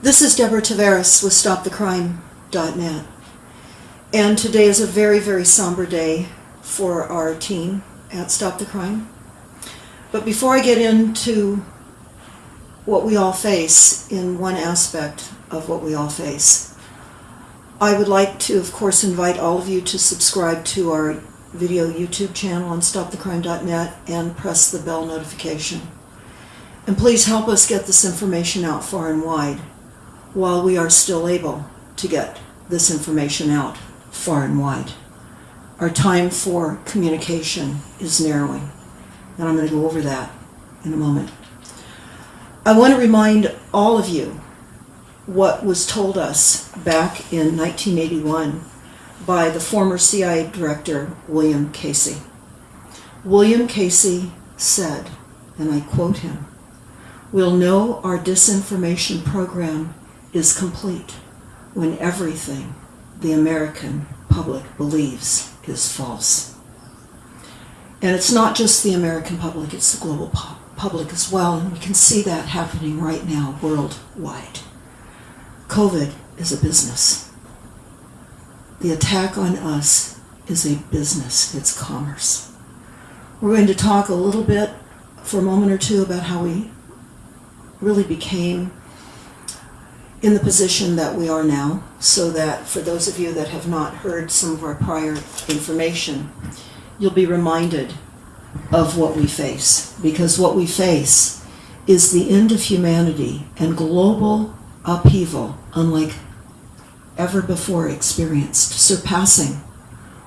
This is Deborah Taveras with StopTheCrime.net. And today is a very, very somber day for our team at Stop the Crime. But before I get into what we all face in one aspect of what we all face, I would like to, of course, invite all of you to subscribe to our video YouTube channel on StopTheCrime.net and press the bell notification. And please help us get this information out far and wide while we are still able to get this information out far and wide. Our time for communication is narrowing, and I'm going to go over that in a moment. I want to remind all of you what was told us back in 1981 by the former CIA director, William Casey. William Casey said, and I quote him, We'll know our disinformation program is complete when everything the American public believes is false. And it's not just the American public, it's the global pu- public as well, and we can see that happening right now worldwide. COVID is a business. The attack on us is a business, it's commerce. We're going to talk a little bit for a moment or two about how we really became in the position that we are now, so that for those of you that have not heard some of our prior information, you'll be reminded of what we face. Because what we face is the end of humanity and global upheaval unlike ever before experienced, surpassing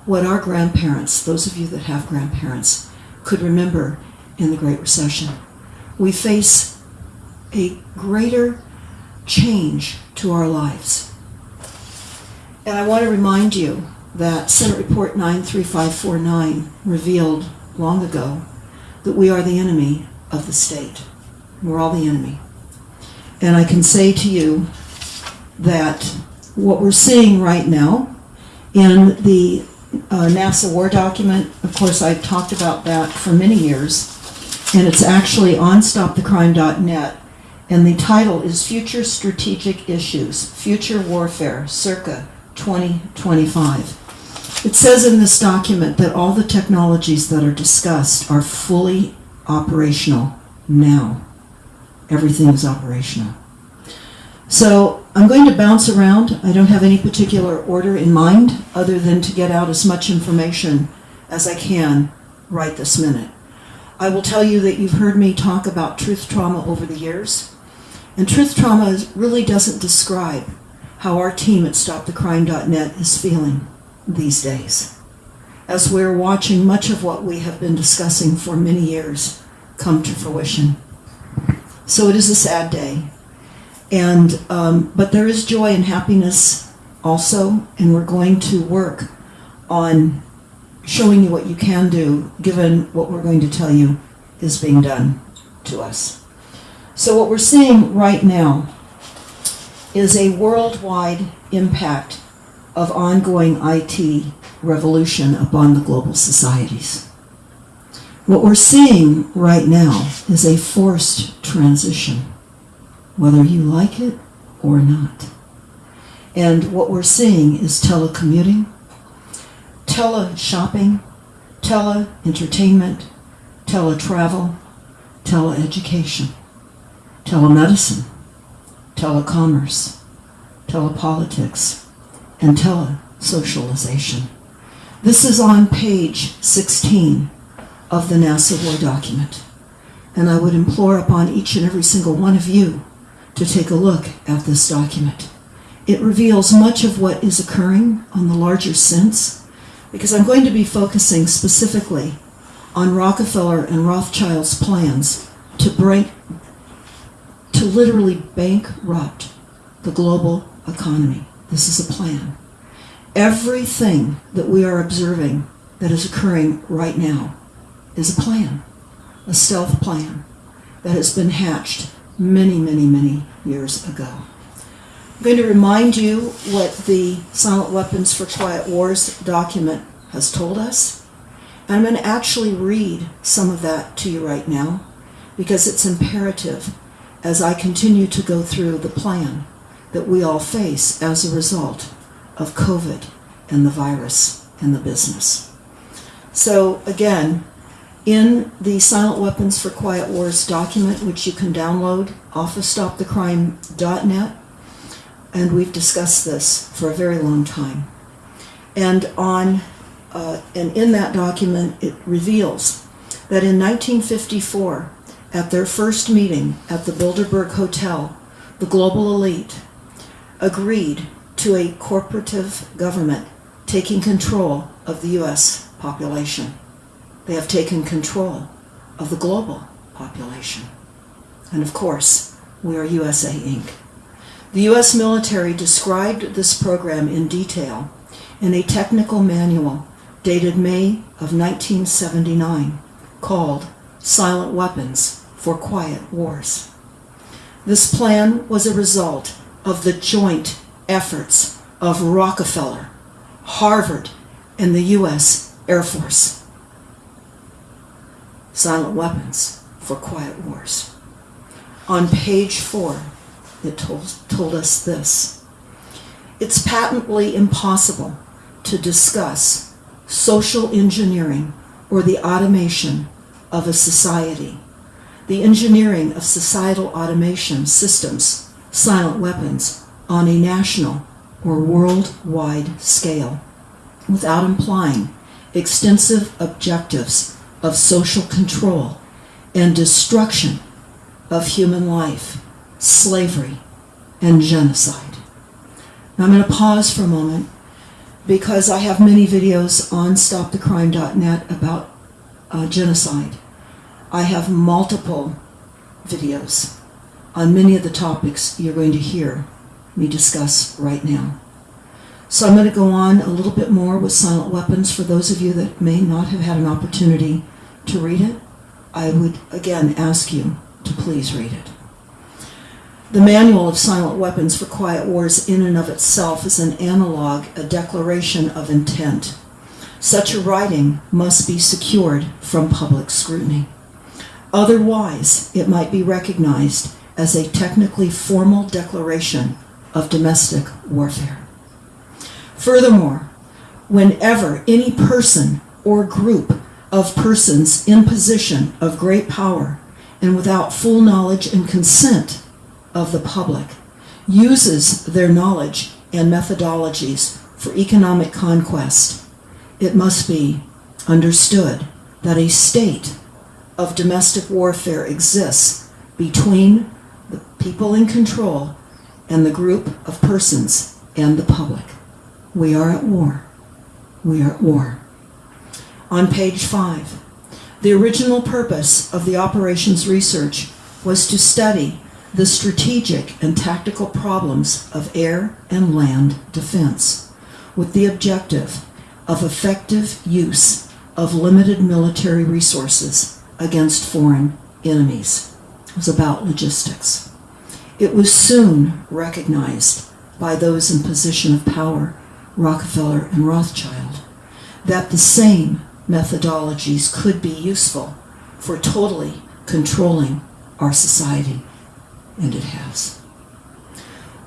what our grandparents, those of you that have grandparents, could remember in the Great Recession. We face a greater change to our lives. And I want to remind you that Senate Report 93549 revealed long ago that we are the enemy of the state. We're all the enemy. And I can say to you that what we're seeing right now in the uh, NASA War document, of course, I've talked about that for many years, and it's actually on stopthecrime.net and the title is Future Strategic Issues, Future Warfare, circa 2025. It says in this document that all the technologies that are discussed are fully operational now. Everything is operational. So I'm going to bounce around. I don't have any particular order in mind other than to get out as much information as I can right this minute. I will tell you that you've heard me talk about truth trauma over the years. And truth trauma really doesn't describe how our team at StopTheCrime.net is feeling these days, as we're watching much of what we have been discussing for many years come to fruition. So it is a sad day, and um, but there is joy and happiness also, and we're going to work on showing you what you can do, given what we're going to tell you is being done to us. So what we're seeing right now is a worldwide impact of ongoing IT revolution upon the global societies. What we're seeing right now is a forced transition, whether you like it or not. And what we're seeing is telecommuting, tele-shopping, tele-entertainment, tele-travel, tele-education telemedicine, telecommerce, telepolitics, and telesocialization. This is on page 16 of the NASA War document, and I would implore upon each and every single one of you to take a look at this document. It reveals much of what is occurring on the larger sense, because I'm going to be focusing specifically on Rockefeller and Rothschild's plans to break, to literally bankrupt the global economy. This is a plan. Everything that we are observing that is occurring right now is a plan, a stealth plan that has been hatched many, many, many years ago. I'm going to remind you what the Silent Weapons for Quiet Wars document has told us. And I'm going to actually read some of that to you right now because it's imperative as I continue to go through the plan that we all face as a result of COVID and the virus and the business. So, again, in the Silent Weapons for Quiet Wars document, which you can download off of stopthecrime.net, and we've discussed this for a very long time. And on uh, and in that document, it reveals that in 1954, at their first meeting at the Bilderberg Hotel, the global elite agreed to a corporative government taking control of the U.S. population. They have taken control of the global population. And of course, we are USA Inc. The U.S. military described this program in detail in a technical manual dated May of 1979 called Silent Weapons for Quiet Wars. This plan was a result of the joint efforts of Rockefeller, Harvard, and the U.S. Air Force. Silent Weapons for Quiet Wars. On page four, it told, told us this. It's patently impossible to discuss social engineering, or the automation of a society. The engineering of societal automation systems, silent weapons, on a national or worldwide scale, without implying extensive objectives of social control and destruction of human life, slavery, and genocide. Now I'm going to pause for a moment because I have many videos on stopthecrime.net about uh, genocide. I have multiple videos on many of the topics you're going to hear me discuss right now. So I'm going to go on a little bit more with silent weapons for those of you that may not have had an opportunity to read it. I would again ask you to please read it. The Manual of Silent Weapons for Quiet Wars in and of itself is an analog, a declaration of intent. Such a writing must be secured from public scrutiny. Otherwise, it might be recognized as a technically formal declaration of domestic warfare. Furthermore, whenever any person or group of persons in position of great power and without full knowledge and consent of the public uses their knowledge and methodologies for economic conquest, it must be understood that a state of domestic warfare exists between the people in control and the group of persons and the public. We are at war. We are at war. On page five, the original purpose of the operations research was to study the strategic and tactical problems of air and land defense with the objective of effective use of limited military resources against foreign enemies. It was about logistics. It was soon recognized by those in position of power, Rockefeller and Rothschild, that the same methodologies could be useful for totally controlling our society and it has.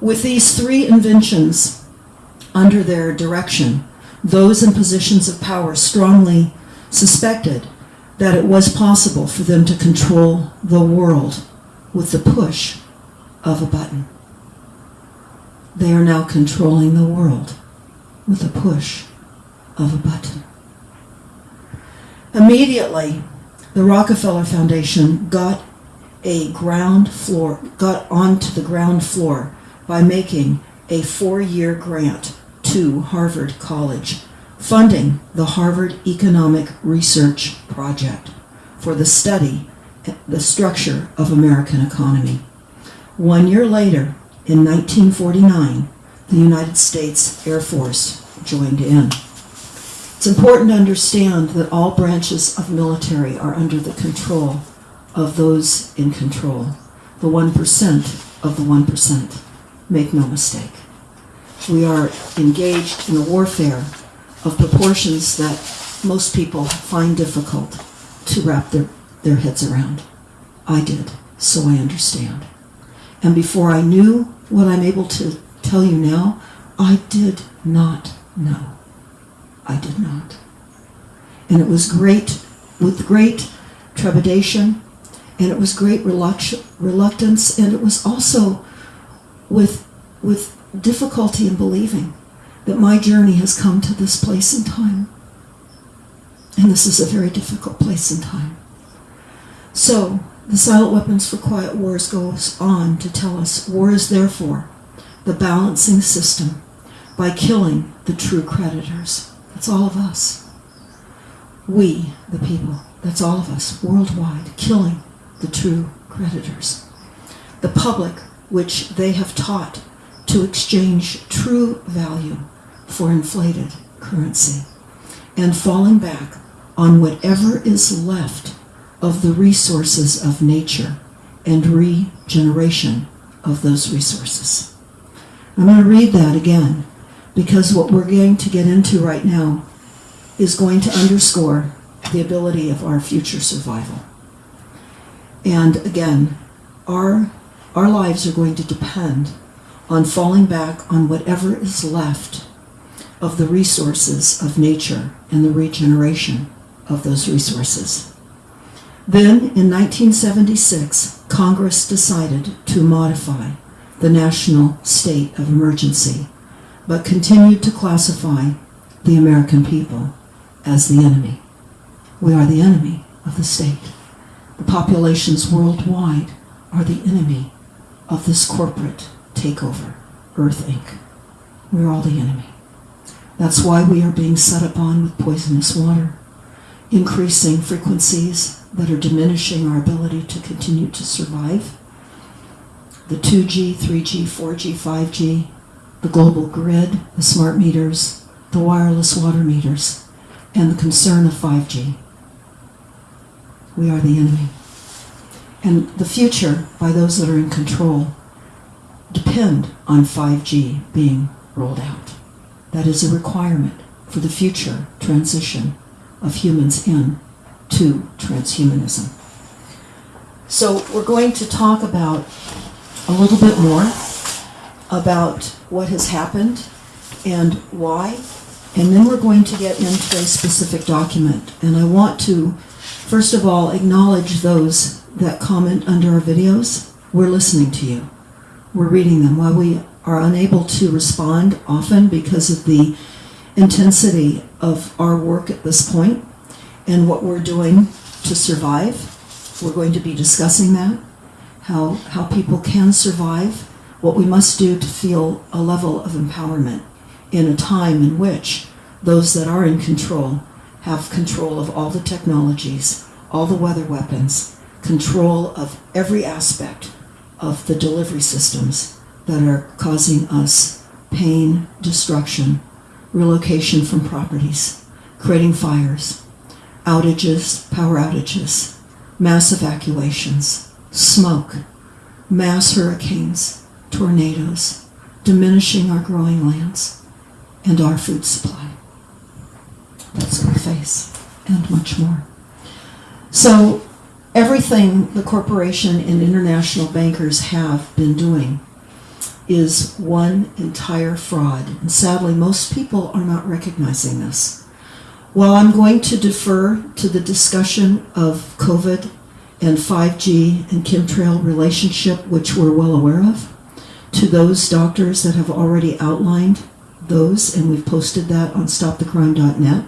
With these three inventions under their direction, those in positions of power strongly suspected that it was possible for them to control the world with the push of a button. They are now controlling the world with the push of a button. Immediately, the Rockefeller Foundation got a ground floor, got onto the ground floor by making a four-year grant to Harvard College, funding the Harvard Economic Research Project for the study, the structure of American economy. One year later, in 1949, the United States Air Force joined in. It's important to understand that all branches of military are under the control of those in control, the 1% of the 1%. Make no mistake. We are engaged in a warfare of proportions that most people find difficult to wrap their, their heads around. I did, so I understand. And before I knew what I'm able to tell you now, I did not know. I did not. And it was great, with great trepidation, and it was great reluctance, and it was also with, with difficulty in believing that my journey has come to this place in time. And this is a very difficult place in time. So, the Silent Weapons for Quiet Wars goes on to tell us war is therefore the balancing system by killing the true creditors. That's all of us. We, the people, that's all of us, worldwide, killing the true creditors. The public, which they have taught to exchange true value for inflated currency, and falling back on whatever is left of the resources of nature and regeneration of those resources. I'm going to read that again because what we're going to get into right now is going to underscore the ability of our future survival. And again, our, our lives are going to depend on falling back on whatever is left of the resources of nature and the regeneration of those resources. Then, in 1976, Congress decided to modify the national state of emergency, but continued to classify the American people as the enemy. We are the enemy of the state. The populations worldwide are the enemy of this corporate takeover, Earth Inc. We're all the enemy. That's why we are being set upon with poisonous water, increasing frequencies that are diminishing our ability to continue to survive. The 2G, 3G, 4G, 5G, the global grid, the smart meters, the wireless water meters, and the concern of 5G. We are the enemy. And the future, by those that are in control, depend on 5G being rolled out. That is a requirement for the future transition of humans in to transhumanism. So we're going to talk about a little bit more about what has happened and why, and then we're going to get into a specific document. And I want to, first of all, acknowledge those that comment under our videos. We're listening to you. We're reading them. While we are unable to respond often because of the intensity of our work at this point and what we're doing to survive, we're going to be discussing that, how, how people can survive, what we must do to feel a level of empowerment in a time in which those that are in control have control of all the technologies, all the weather weapons, control of every aspect of the delivery systems that are causing us pain, destruction, relocation from properties, creating fires, outages, power outages, mass evacuations, smoke, mass hurricanes, tornadoes, diminishing our growing lands and our food supply. That's what we face, and much more. So, everything the corporation and international bankers have been doing is one entire fraud. And sadly, most people are not recognizing this. While I'm going to defer to the discussion of COVID and 5G and chemtrail relationship, which we're well aware of, to those doctors that have already outlined those, and we've posted that on stopthecrime.net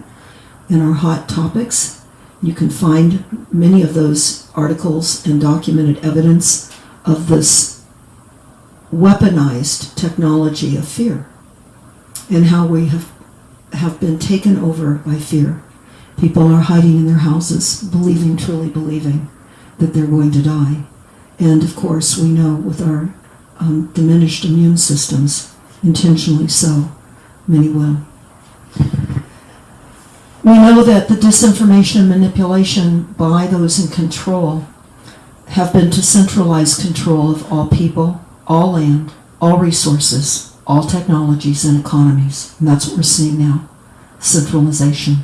in our hot topics. You can find many of those articles and documented evidence of this weaponized technology of fear and how we have, have been taken over by fear. People are hiding in their houses, believing, truly believing that they're going to die. And of course, we know with our um, diminished immune systems, intentionally so, many will. We know that the disinformation and manipulation by those in control have been to centralize control of all people, all land, all resources, all technologies and economies. And that's what we're seeing now centralization.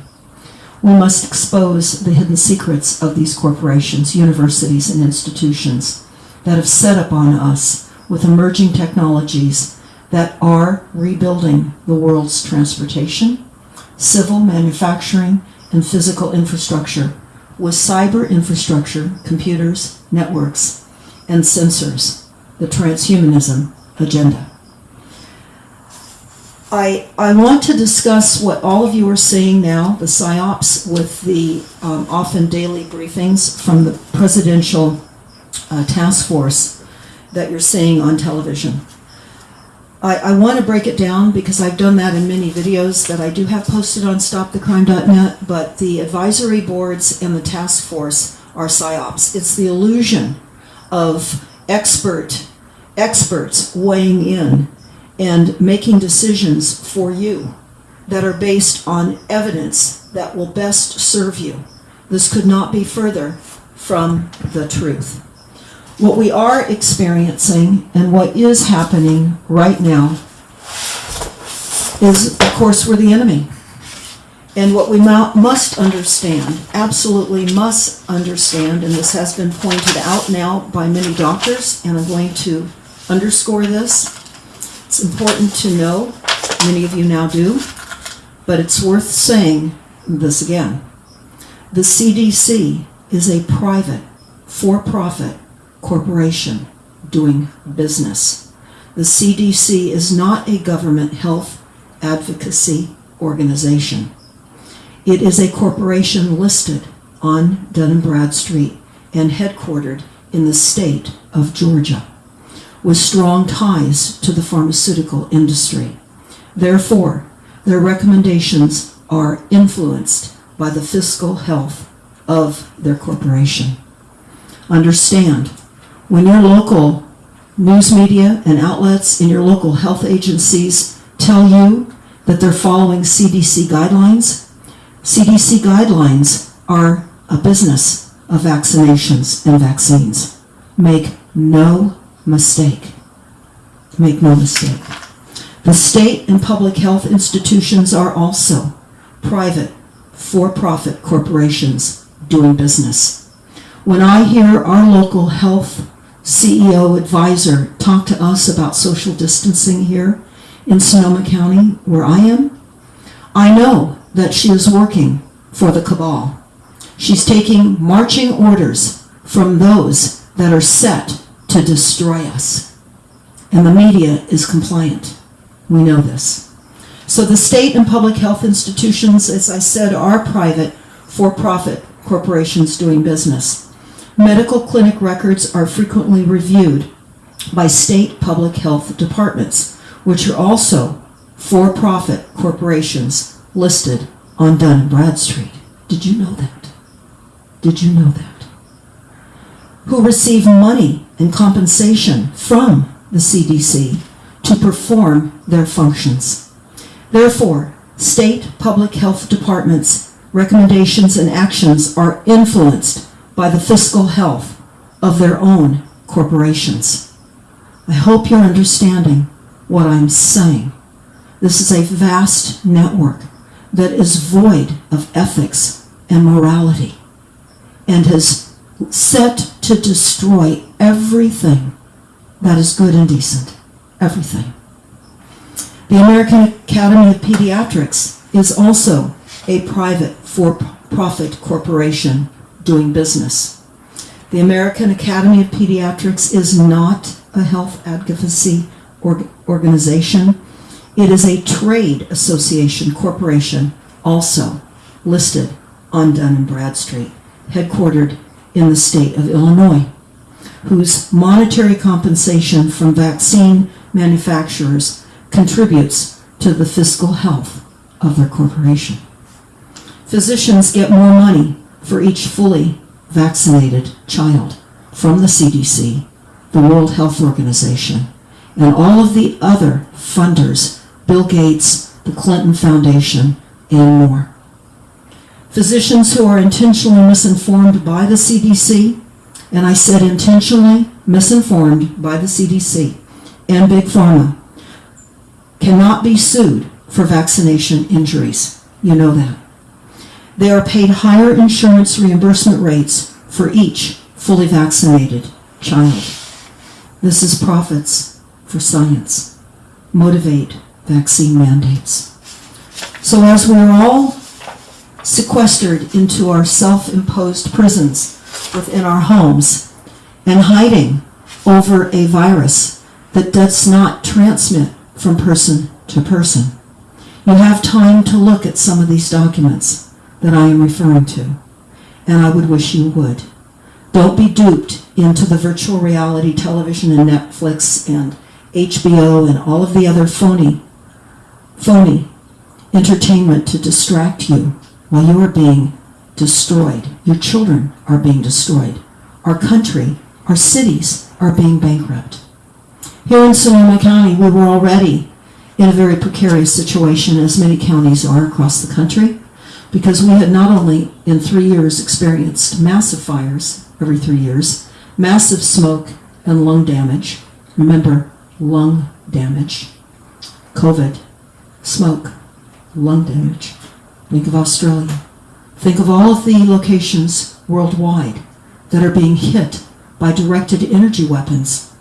We must expose the hidden secrets of these corporations, universities, and institutions that have set upon us with emerging technologies that are rebuilding the world's transportation, civil manufacturing, and physical infrastructure with cyber infrastructure, computers, networks, and sensors, the transhumanism agenda. I, I want to discuss what all of you are seeing now, the PSYOPs, with the um, often daily briefings from the presidential uh, task force that you're seeing on television. I, I want to break it down because I've done that in many videos that I do have posted on stopthecrime.net, but the advisory boards and the task force are PSYOPs. It's the illusion of expert experts weighing in and making decisions for you that are based on evidence that will best serve you. This could not be further from the truth. What we are experiencing and what is happening right now is, of course, we're the enemy. And what we must understand, absolutely must understand, and this has been pointed out now by many doctors, and I'm going to underscore this. It's important to know, many of you now do, but it's worth saying this again. The CDC is a private, for-profit corporation doing business. The CDC is not a government health advocacy organization. It is a corporation listed on Dun & Bradstreet and headquartered in the state of Georgia with strong ties to the pharmaceutical industry. Therefore, their recommendations are influenced by the fiscal health of their corporation. Understand, when your local news media and outlets and your local health agencies tell you that they're following CDC guidelines, CDC guidelines are a business of vaccinations and vaccines. Make no mistake. Make no mistake. The state and public health institutions are also private, for-profit corporations doing business. When I hear our local health CEO advisor talk to us about social distancing here in Sonoma County, where I am, I know that she is working for the cabal. She's taking marching orders from those that are set to destroy us. And the media is compliant. We know this. So the state and public health institutions, as I said, are private, for-profit corporations doing business. Medical clinic records are frequently reviewed by state public health departments, which are also for-profit corporations listed on Dun & Bradstreet. Did you know that? Did you know that? Who receive money and compensation from the CDC to perform their functions. Therefore, state public health departments' recommendations and actions are influenced by the fiscal health of their own corporations. I hope you're understanding what I'm saying. This is a vast network that is void of ethics and morality and has set to destroy everything that is good and decent. Everything. The American Academy of Pediatrics is also a private for-profit corporation doing business. The American Academy of Pediatrics is not a health advocacy org organization. It is a trade association corporation also listed on Dun & Bradstreet, headquartered in the state of Illinois, whose monetary compensation from vaccine manufacturers contributes to the fiscal health of their corporation. Physicians get more money for each fully vaccinated child from the CDC, the World Health Organization, and all of the other funders, Bill Gates, the Clinton Foundation, and more. Physicians who are intentionally misinformed by the CDC, and I said intentionally misinformed by the CDC and Big Pharma, cannot be sued for vaccination injuries. You know that. They are paid higher insurance reimbursement rates for each fully vaccinated child. This is profits for science. Motivate vaccine mandates. So as we're all sequestered into our self-imposed prisons within our homes and hiding over a virus that does not transmit from person to person, you have time to look at some of these documents that I am referring to, and I would wish you would. Don't be duped into the virtual reality television and Netflix and HBO and all of the other phony, phony entertainment to distract you while you are being destroyed. Your children are being destroyed. Our country, our cities are being bankrupt. Here in Sonoma County, we were already in a very precarious situation, as many counties are across the country, because we had not only in three years experienced massive fires every three years, massive smoke and lung damage. Remember, lung damage. COVID, smoke, lung damage. Think of Australia. Think of all of the locations worldwide that are being hit by directed energy weapons,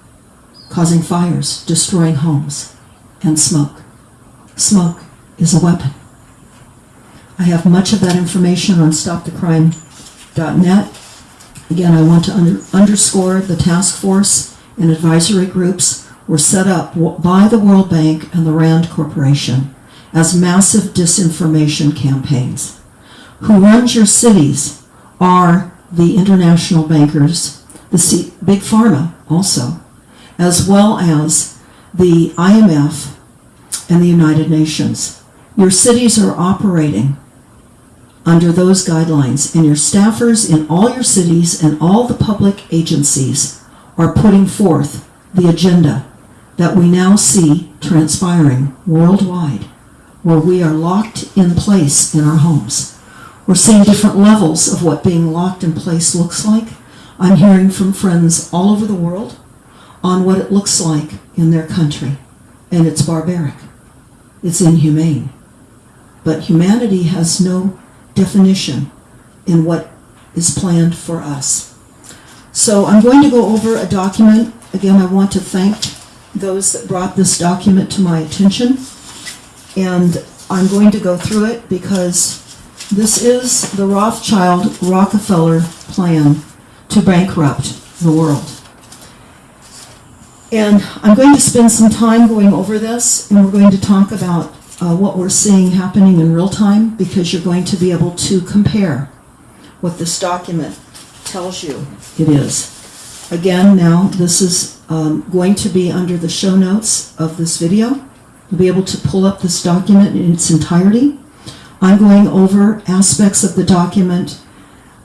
causing fires, destroying homes, and smoke. Smoke is a weapon. I have much of that information on stopthecrime.net. Again, I want to under, underscore the task force and advisory groups were set up by the World Bank and the RAND Corporation as massive disinformation campaigns. Who runs your cities are the international bankers, the C- big pharma also, as well as the IMF and the United Nations. Your cities are operating under those guidelines, and your staffers in all your cities and all the public agencies are putting forth the agenda that we now see transpiring worldwide, where we are locked in place in our homes. We're seeing different levels of what being locked in place looks like. I'm hearing from friends all over the world on what it looks like in their country, and it's barbaric. It's inhumane. But humanity has no definition in what is planned for us. So I'm going to go over a document. Again, I want to thank those that brought this document to my attention. And I'm going to go through it because this is the Rothschild Rockefeller plan to bankrupt the world. And I'm going to spend some time going over this, and we're going to talk about uh, what we're seeing happening in real time because you're going to be able to compare what this document tells you it is. Again, now this is um, going to be under the show notes of this video. You'll be able to pull up this document in its entirety. I'm going over aspects of the document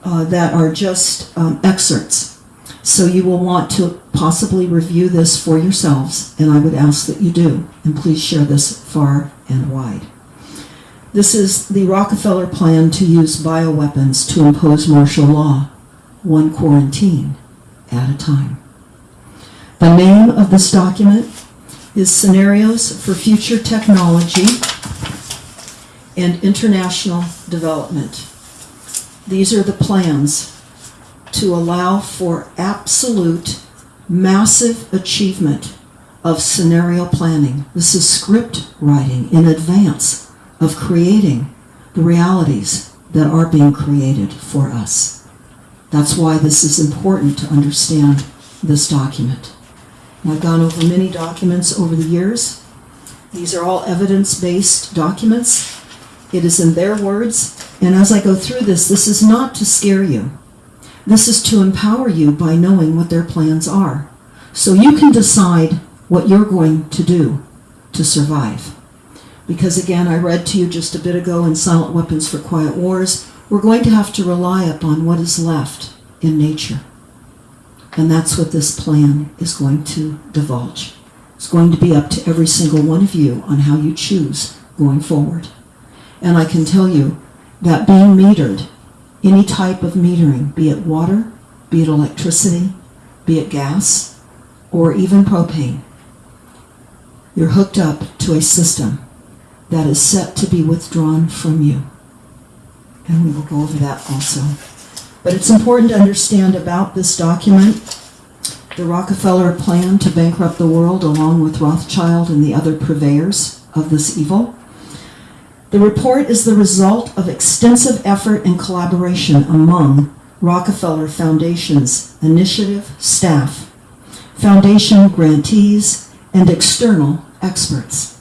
uh, that are just um, excerpts. So you will want to possibly review this for yourselves, and I would ask that you do. And please share this far and wide. This is the Rockefeller plan to use bioweapons to impose martial law, one quarantine at a time. The name of this document is Scenarios for Future Technology and International Development. These are the plans to allow for absolute massive achievement of scenario planning. This is script writing in advance of creating the realities that are being created for us. That's why this is important to understand this document. I've gone over many documents over the years. These are all evidence-based documents. It is in their words, and as I go through this, this is not to scare you. This is to empower you by knowing what their plans are. So you can decide what you're going to do to survive. Because again, I read to you just a bit ago in Silent Weapons for Quiet Wars, we're going to have to rely upon what is left in nature. And that's what this plan is going to divulge. It's going to be up to every single one of you on how you choose going forward. And I can tell you that being metered any type of metering, be it water, be it electricity, be it gas, or even propane. You're hooked up to a system that is set to be withdrawn from you. And we will go over that also. But it's important to understand about this document the Rockefeller plan to bankrupt the world along with Rothschild and the other purveyors of this evil. The report is the result of extensive effort and collaboration among Rockefeller Foundation's initiative staff, foundation grantees, and external experts.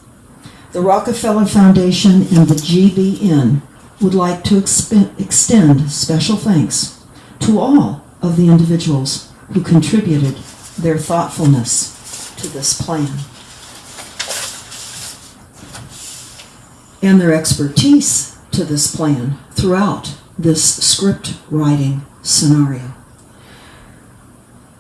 The Rockefeller Foundation and the GBN would like to extend special thanks to all of the individuals who contributed their thoughtfulness to this plan and their expertise to this plan throughout this script writing scenario.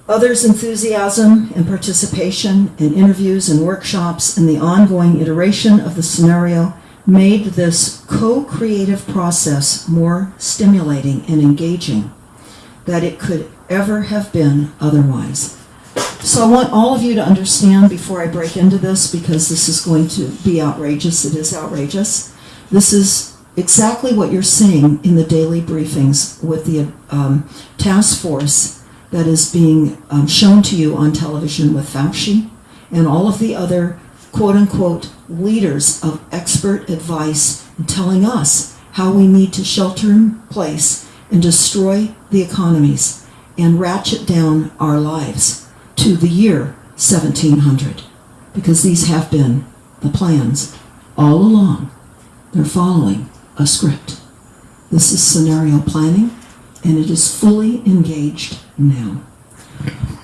Others' enthusiasm and participation in interviews and workshops and the ongoing iteration of the scenario made this co-creative process more stimulating and engaging that it could ever have been otherwise. So I want all of you to understand before I break into this, because this is going to be outrageous, it is outrageous. This is exactly what you're seeing in the daily briefings with the um, task force that is being um, shown to you on television with Fauci and all of the other quote-unquote leaders of expert advice telling us how we need to shelter in place and destroy the economies and ratchet down our lives to the year 1700 because these have been the plans all along. They're following a script. This is scenario planning and it is fully engaged now.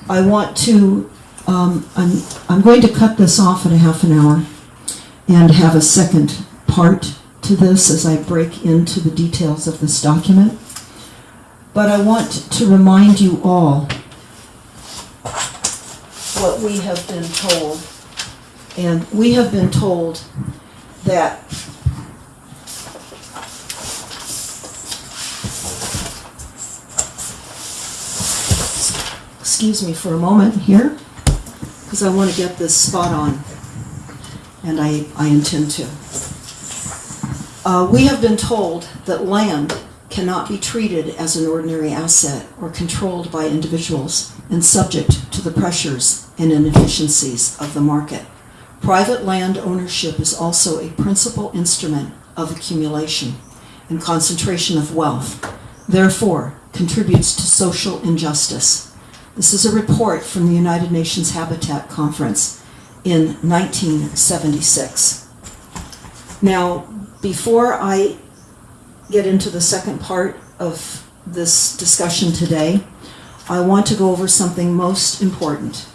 I want to, um, I'm, I'm going to cut this off at a half an hour and have a second part to this as I break into the details of this document. But I want to remind you all what we have been told. And we have been told that excuse me for a moment here, because I want to get this spot on, and I, I intend to. Uh, we have been told that land cannot be treated as an ordinary asset or controlled by individuals and subject to the pressures and inefficiencies of the market. Private land ownership is also a principal instrument of accumulation and concentration of wealth, therefore contributes to social injustice. This is a report from the United Nations Habitat Conference in 1976. Now, before I get into the second part of this discussion today, I want to go over something most important.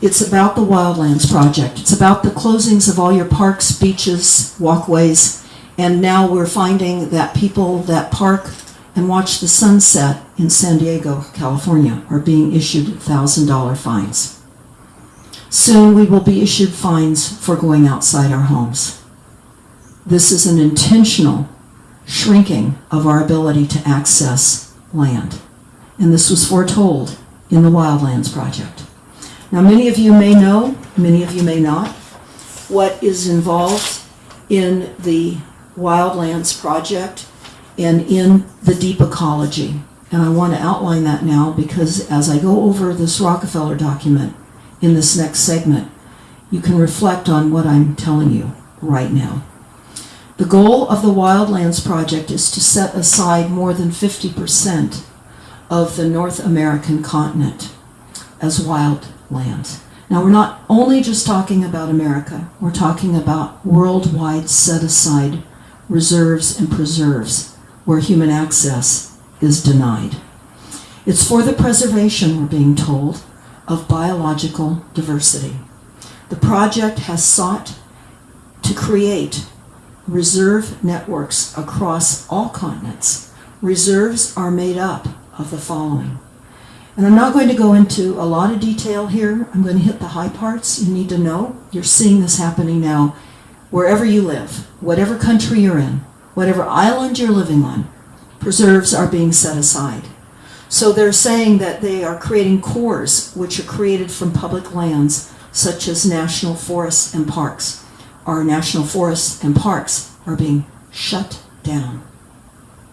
It's about the Wildlands Project. It's about the closings of all your parks, beaches, walkways, and now we're finding that people that park and watch the sunset in San Diego, California, are being issued $1,000 fines. Soon we will be issued fines for going outside our homes. This is an intentional shrinking of our ability to access land. And this was foretold in the Wildlands Project. Now, many of you may know, many of you may not, what is involved in the Wildlands Project and in the deep ecology. And I want to outline that now because as I go over this Rockefeller document in this next segment, you can reflect on what I'm telling you right now. The goal of the Wildlands Project is to set aside more than 50% of the North American continent as wildlands. Now, we're not only just talking about America, we're talking about worldwide set aside reserves and preserves where human access is denied. It's for the preservation, we're being told, of biological diversity. The project has sought to create reserve networks across all continents. Reserves are made up of the following. And I'm not going to go into a lot of detail here. I'm going to hit the high parts you need to know. You're seeing this happening now wherever you live, whatever country you're in, whatever island you're living on, preserves are being set aside. So they're saying that they are creating cores which are created from public lands such as national forests and parks. Our national forests and parks are being shut down.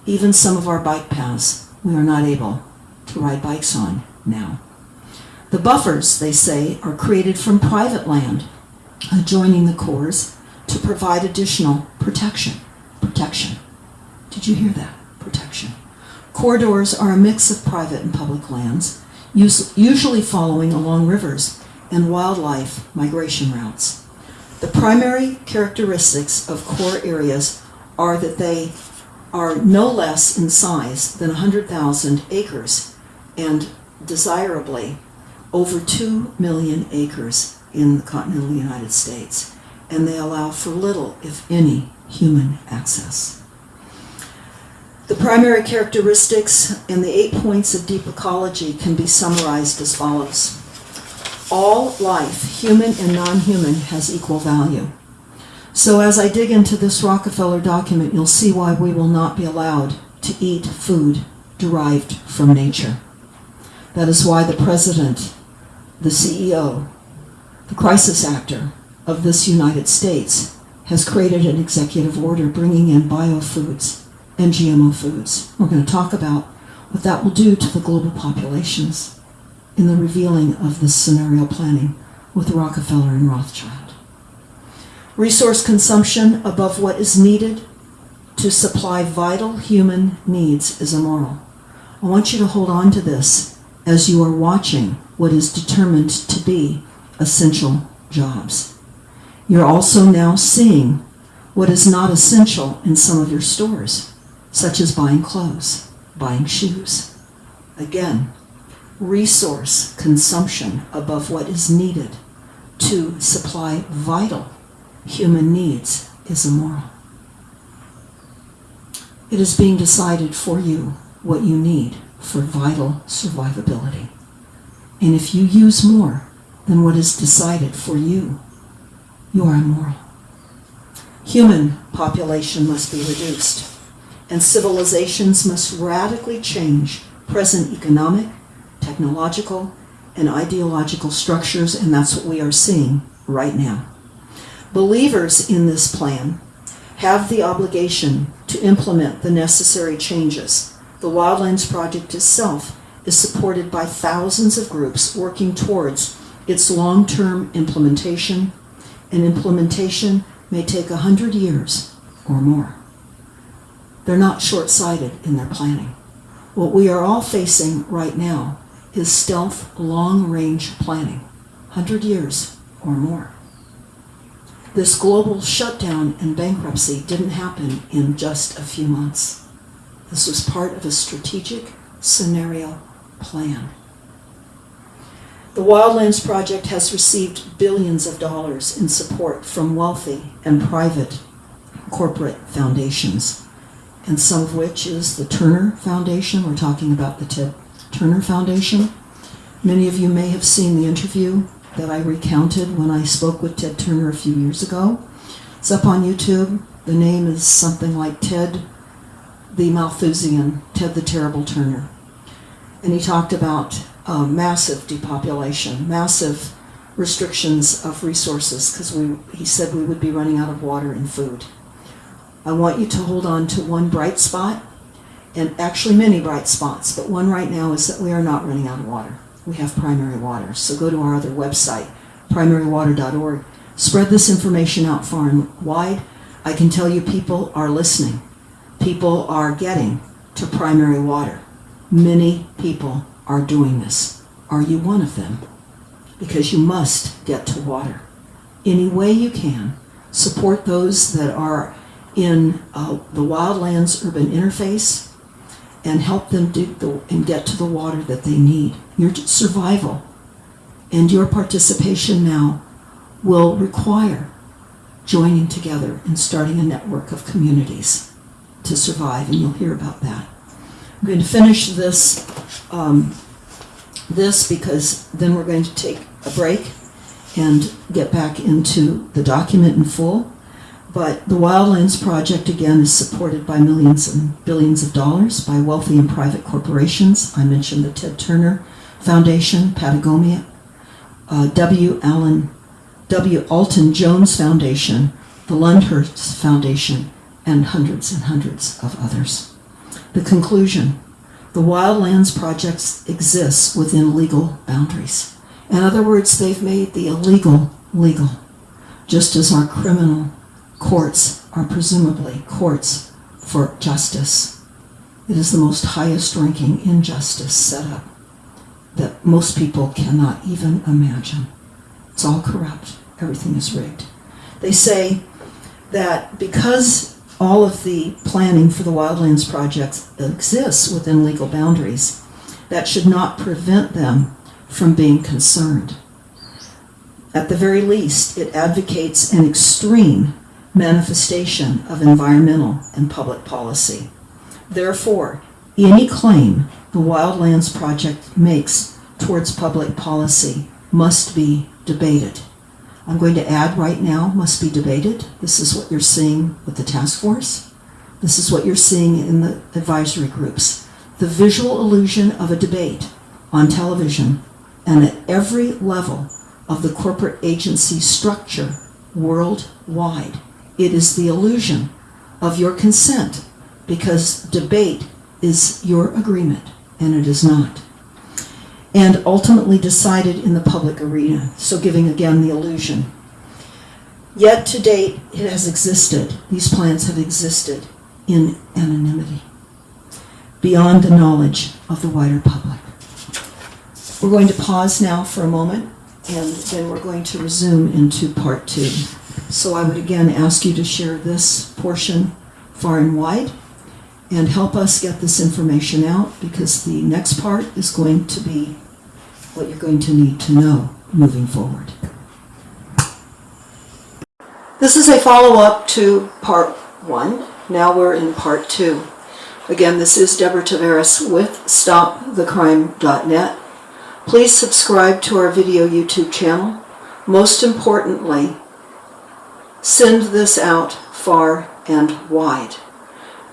Even some of our bike paths we are not able to ride bikes on now. The buffers, they say, are created from private land adjoining the cores to provide additional protection. Protection. Did you hear that? Protection. Corridors are a mix of private and public lands, usually following along rivers and wildlife migration routes. The primary characteristics of core areas are that they are no less in size than 100,000 acres and desirably over 2 million acres in the continental United States. And they allow for little, if any, human access. The primary characteristics and the eight points of deep ecology can be summarized as follows. All life, human and non-human, has equal value. So as I dig into this Rockefeller document, you'll see why we will not be allowed to eat food derived from nature. That is why the president, the CEO, the crisis actor of this United States has created an executive order bringing in biofoods and GMO foods. We're going to talk about what that will do to the global populations in the revealing of this scenario planning with Rockefeller and Rothschild. Resource consumption above what is needed to supply vital human needs is immoral. I want you to hold on to this as you are watching what is determined to be essential jobs. You're also now seeing what is not essential in some of your stores, such as buying clothes, buying shoes. Again, resource consumption above what is needed to supply vital human needs is immoral. It is being decided for you what you need for vital survivability. And if you use more than what is decided for you, you are immoral. Human population must be reduced, and civilizations must radically change present economic, technological, and ideological structures, and that's what we are seeing right now. Believers in this plan have the obligation to implement the necessary changes. The Wildlands Project itself is supported by thousands of groups working towards its long-term implementation, and implementation may take a hundred years or more. They're not short-sighted in their planning. What we are all facing right now is stealth long-range planning, 100 years or more. This global shutdown and bankruptcy didn't happen in just a few months. This was part of a strategic scenario plan. The Wildlands Project has received billions of dollars in support from wealthy and private corporate foundations, and some of which is the Turner Foundation. We're talking about the Ted Turner Foundation. Many of you may have seen the interview that I recounted when I spoke with Ted Turner a few years ago. It's up on YouTube. The name is something like Ted the Malthusian, Ted the Terrible Turner. And he talked about uh, massive depopulation, massive restrictions of resources, because we, he said we would be running out of water and food. I want you to hold on to one bright spot, and actually many bright spots, but one right now is that we are not running out of water. We have primary water. So go to our other website, primarywater.org. Spread this information out far and wide. I can tell you people are listening. People are getting to primary water. Many people are doing this. Are you one of them? Because you must get to water. Any way you can, support those that are in uh, the wildlands urban interface and help them dig the, and get to the water that they need. Your survival and your participation now will require joining together and starting a network of communities to survive, and you'll hear about that. I'm going to finish this, um, this because then we're going to take a break and get back into the document in full. But the Wildlands Project, again, is supported by millions and billions of dollars by wealthy and private corporations. I mentioned the Ted Turner Foundation, Patagonia, uh, W. Allen, W. Alton Jones Foundation, the Lyndhurst Foundation, and hundreds and hundreds of others. The conclusion, the Wildlands Project exists within legal boundaries. In other words, they've made the illegal legal, just as our criminal courts are presumably courts for justice. It is the most highest ranking injustice set up that most people cannot even imagine. It's all corrupt. Everything is rigged. They say that because all of the planning for the wildlands projects exists within legal boundaries, that should not prevent them from being concerned. At the very least, it advocates an extreme manifestation of environmental and public policy. Therefore, any claim the Wildlands Project makes towards public policy must be debated. I'm going to add right now, must be debated. This is what you're seeing with the task force. This is what you're seeing in the advisory groups. The visual illusion of a debate on television and at every level of the corporate agency structure worldwide. It is the illusion of your consent because debate is your agreement and it is not. And ultimately decided in the public arena, so giving again the illusion. Yet to date, it has existed, these plans have existed in anonymity, beyond the knowledge of the wider public. We're going to pause now for a moment, and then we're going to resume into part two. So I would again ask you to share this portion far and wide and help us get this information out because the next part is going to be what you're going to need to know moving forward. This is a follow-up to part one. Now we're in part two. Again, this is Deborah Tavares with StopTheCrime.net. Please subscribe to our video YouTube channel. Most importantly, send this out far and wide.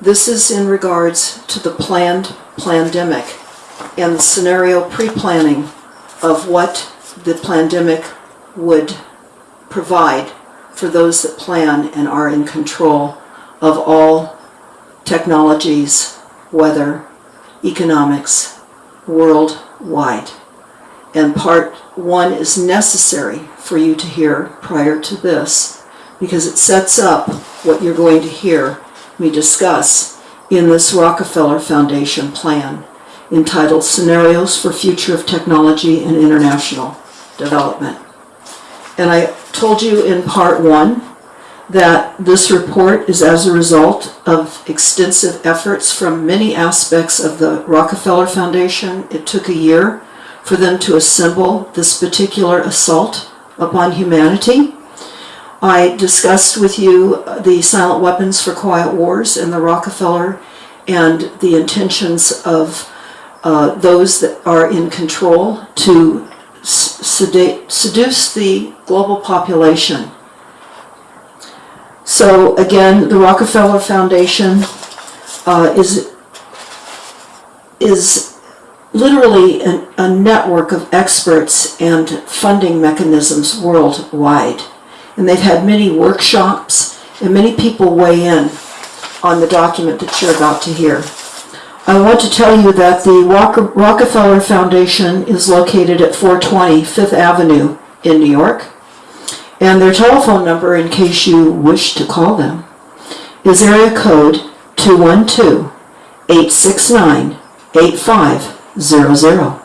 This is in regards to the planned pandemic and the scenario pre-planning of what the pandemic would provide for those that plan and are in control of all technologies, weather, economics, worldwide. And part one is necessary for you to hear prior to this because it sets up what you're going to hear me discuss in this Rockefeller Foundation plan entitled Scenarios for Future of Technology and International Development. And I told you in part one that this report is as a result of extensive efforts from many aspects of the Rockefeller Foundation. It took a year for them to assemble this particular assault upon humanity. I discussed with you the silent weapons for quiet wars and the Rockefeller and the intentions of uh, those that are in control to sedate, seduce the global population. So again, the Rockefeller Foundation uh, is is literally an, a network of experts and funding mechanisms worldwide. And they've had many workshops and many people weigh in on the document that you're about to hear. I want to tell you that the Rockefeller Foundation is located at 420 Fifth Avenue in New York. And their telephone number, in case you wish to call them, is area code 212-869-8500.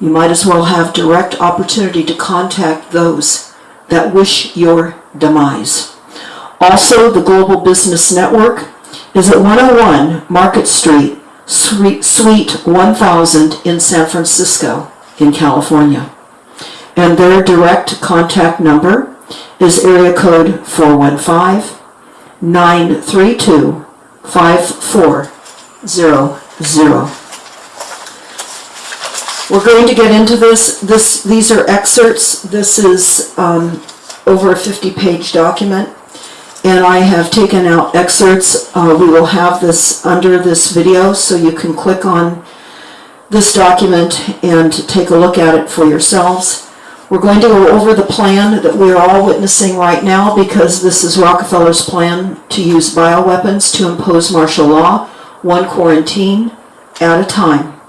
You might as well have direct opportunity to contact those that wish your demise. Also, the Global Business Network is at 101 Market Street, Suite 1000 in San Francisco, in California. And their direct contact number is area code 415-932-5400. We're going to get into this. This, These are excerpts. This is um, over a 50-page document and I have taken out excerpts. Uh, we will have this under this video so you can click on this document and take a look at it for yourselves. We're going to go over the plan that we're all witnessing right now because this is Rockefeller's plan to use bioweapons to impose martial law, one quarantine at a time.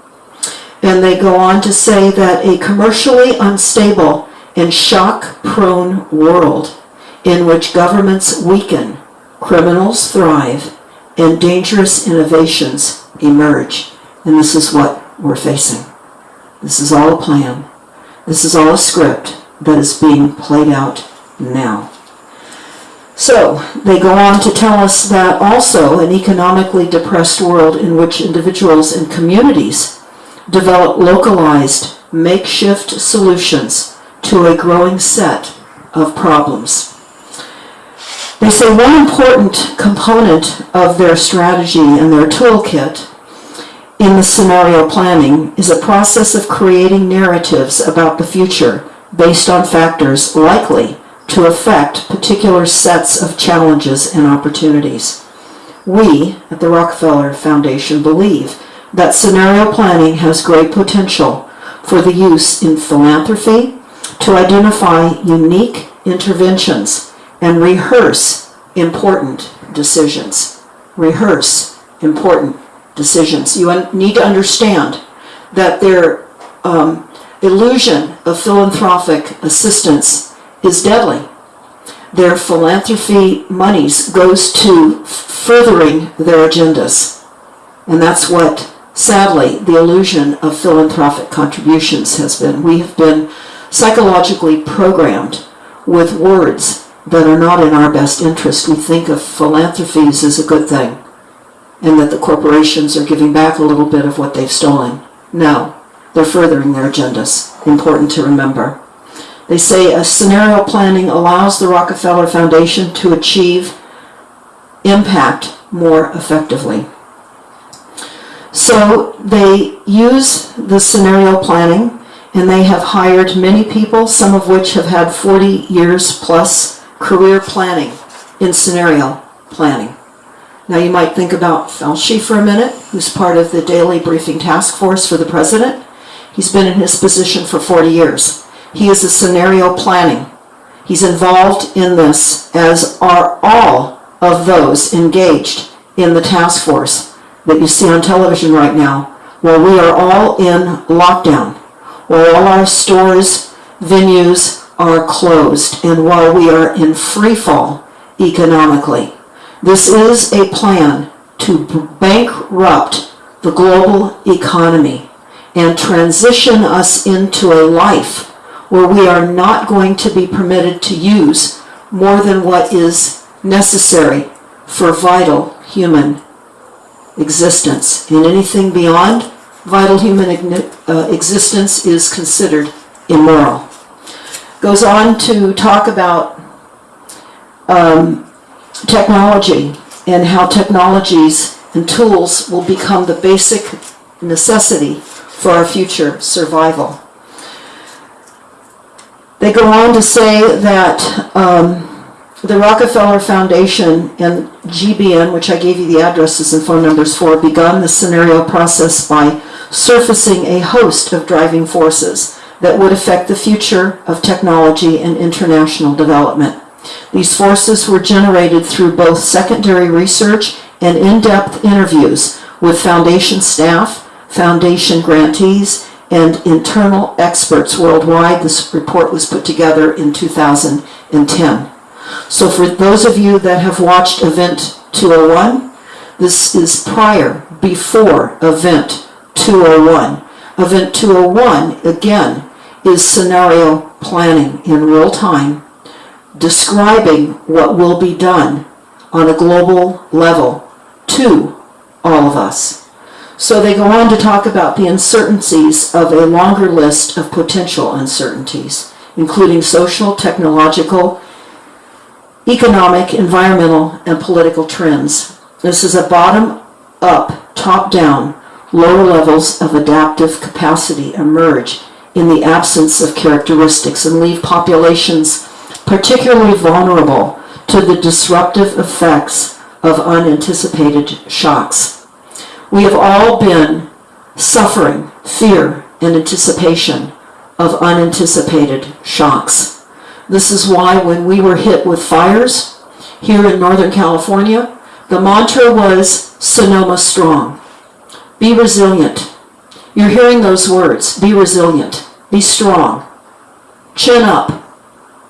And they go on to say that a commercially unstable and shock-prone world in which governments weaken, criminals thrive, and dangerous innovations emerge. And this is what we're facing. This is all a plan. This is all a script that is being played out now. So, they go on to tell us that also an economically depressed world in which individuals and communities develop localized, makeshift solutions to a growing set of problems. They say one important component of their strategy and their toolkit in the scenario planning is a process of creating narratives about the future based on factors likely to affect particular sets of challenges and opportunities. We at the Rockefeller Foundation believe that scenario planning has great potential for the use in philanthropy to identify unique interventions and rehearse important decisions. Rehearse important decisions. You need to understand that their um, illusion of philanthropic assistance is deadly. Their philanthropy monies goes to furthering their agendas. And that's what, sadly, the illusion of philanthropic contributions has been. We have been psychologically programmed with words that are not in our best interest. We think of philanthropies as a good thing and that the corporations are giving back a little bit of what they've stolen. No, they're furthering their agendas. Important to remember. They say a scenario planning allows the Rockefeller Foundation to achieve impact more effectively. So they use the scenario planning and they have hired many people, some of which have had 40 years plus career planning in scenario planning. Now you might think about Fauci for a minute, who's part of the daily briefing task force for the president. He's been in his position for 40 years. He is a scenario planning. He's involved in this, as are all of those engaged in the task force that you see on television right now, where we are all in lockdown, where all our stores, venues are closed, and while we are in free fall economically. This is a plan to bankrupt the global economy and transition us into a life where we are not going to be permitted to use more than what is necessary for vital human existence. And anything beyond vital human uh, existence is considered immoral. Goes on to talk about um, technology and how technologies and tools will become the basic necessity for our future survival. They go on to say that um, the Rockefeller Foundation and GBN, which I gave you the addresses and phone numbers for, begun the scenario process by surfacing a host of driving forces that would affect the future of technology and international development. These forces were generated through both secondary research and in-depth interviews with foundation staff, foundation grantees, and internal experts worldwide. This report was put together in 2010. So for those of you that have watched Event 201, this is prior, before Event 201. Event 201, again, is scenario planning in real time, describing what will be done on a global level to all of us. So they go on to talk about the uncertainties of a longer list of potential uncertainties, including social, technological, economic, environmental, and political trends. This is a bottom-up, top-down, lower levels of adaptive capacity emerge in the absence of characteristics and leave populations particularly vulnerable to the disruptive effects of unanticipated shocks. We have all been suffering fear and anticipation of unanticipated shocks. This is why when we were hit with fires here in Northern California, the mantra was Sonoma Strong. Be resilient. You're hearing those words be resilient, be strong, chin up,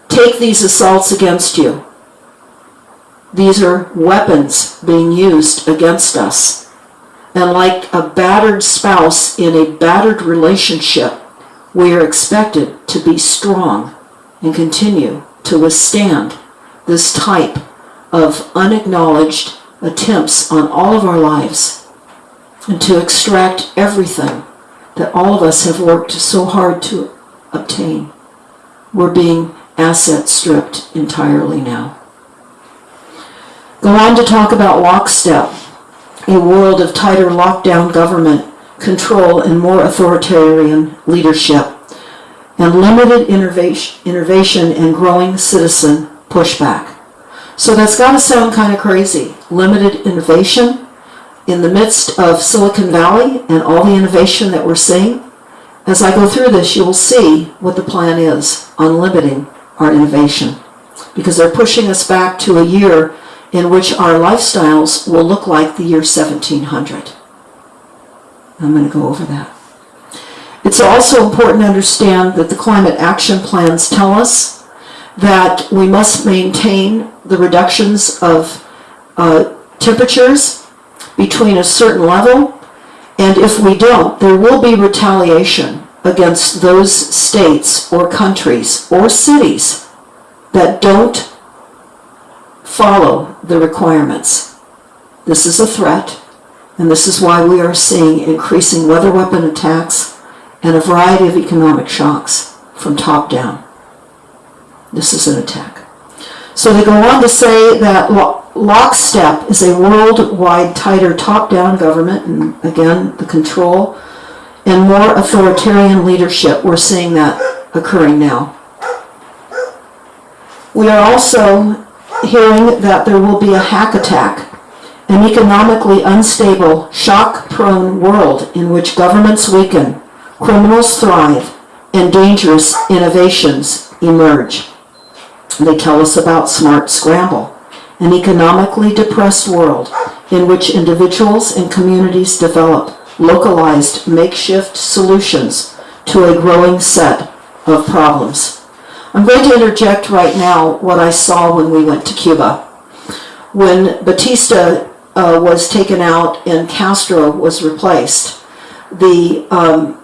take these assaults against you. These are weapons being used against us. And like a battered spouse in a battered relationship, we are expected to be strong and continue to withstand this type of unacknowledged attempts on all of our lives and to extract everything that all of us have worked so hard to obtain. We're being asset stripped entirely now. Go on to talk about lockstep, a world of tighter lockdown government control and more authoritarian leadership, and limited innovation, and growing citizen pushback. So that's got to sound kind of crazy. Limited innovation in the midst of Silicon Valley and all the innovation that we're seeing. As I go through this, you will see what the plan is on limiting our innovation because they're pushing us back to a year in which our lifestyles will look like the year 1700. I'm going to go over that. It's also important to understand that the climate action plans tell us that we must maintain the reductions of uh, temperatures between a certain level, and if we don't, there will be retaliation against those states or countries or cities that don't follow the requirements. This is a threat, and this is why we are seeing increasing weather weapon attacks and a variety of economic shocks from top down. This is an attack. So they go on to say that lockstep is a worldwide tighter top-down government, and again, the control, and more authoritarian leadership. We're seeing that occurring now. We are also hearing that there will be a hack attack, an economically unstable, shock-prone world in which governments weaken, criminals thrive, and dangerous innovations emerge. They tell us about Smart Scramble, an economically depressed world in which individuals and communities develop localized makeshift solutions to a growing set of problems. I'm going to interject right now what I saw when we went to Cuba. When Batista uh, was taken out and Castro was replaced, the um,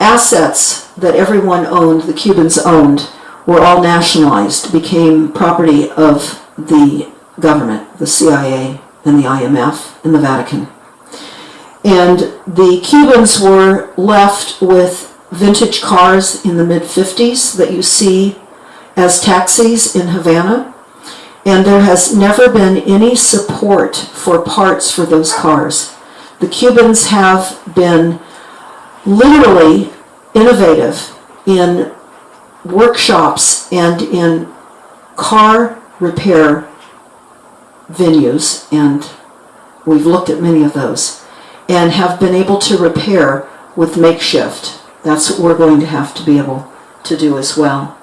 assets that everyone owned, the Cubans owned, were all nationalized, became property of the government, the CIA and the IMF and the Vatican. And the Cubans were left with vintage cars in the mid 50s that you see as taxis in Havana. And there has never been any support for parts for those cars. The Cubans have been literally innovative in workshops and in car repair venues, and we've looked at many of those, and have been able to repair with makeshift. That's what we're going to have to be able to do as well.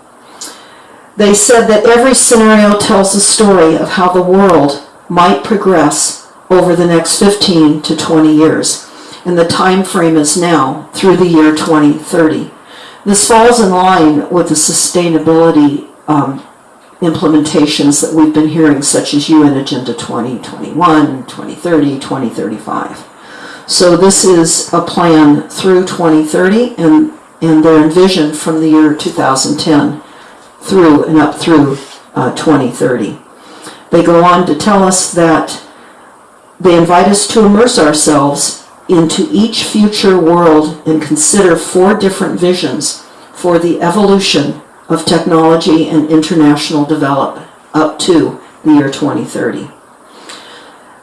They said that every scenario tells a story of how the world might progress over the next 15 to 20 years, and the time frame is now through the year 2030. This falls in line with the sustainability um, implementations that we've been hearing, such as UN Agenda 2021, 2030, 2035. So this is a plan through 2030, and, and they're envisioned from the year 2010 through and up through uh, 2030. They go on to tell us that they invite us to immerse ourselves into each future world and consider four different visions for the evolution of technology and international development up to the year 2030.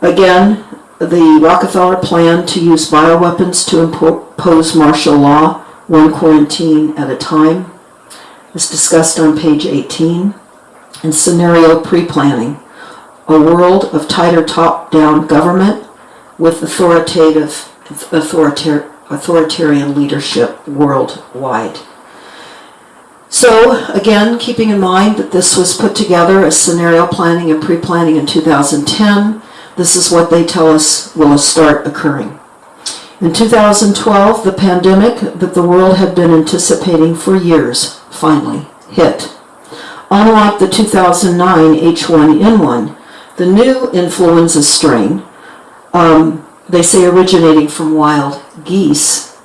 Again, the Rockefeller plan to use bioweapons to impose martial law, one quarantine at a time, is discussed on page 18. And scenario pre-planning, a world of tighter top-down government with authoritative, authoritar- authoritarian leadership worldwide. So again, keeping in mind that this was put together as scenario planning and pre-planning in 2010, this is what they tell us will start occurring. In 2012, the pandemic that the world had been anticipating for years finally hit. Unlike the 2009 H1N1, the new influenza strain, um, they say originating from wild geese,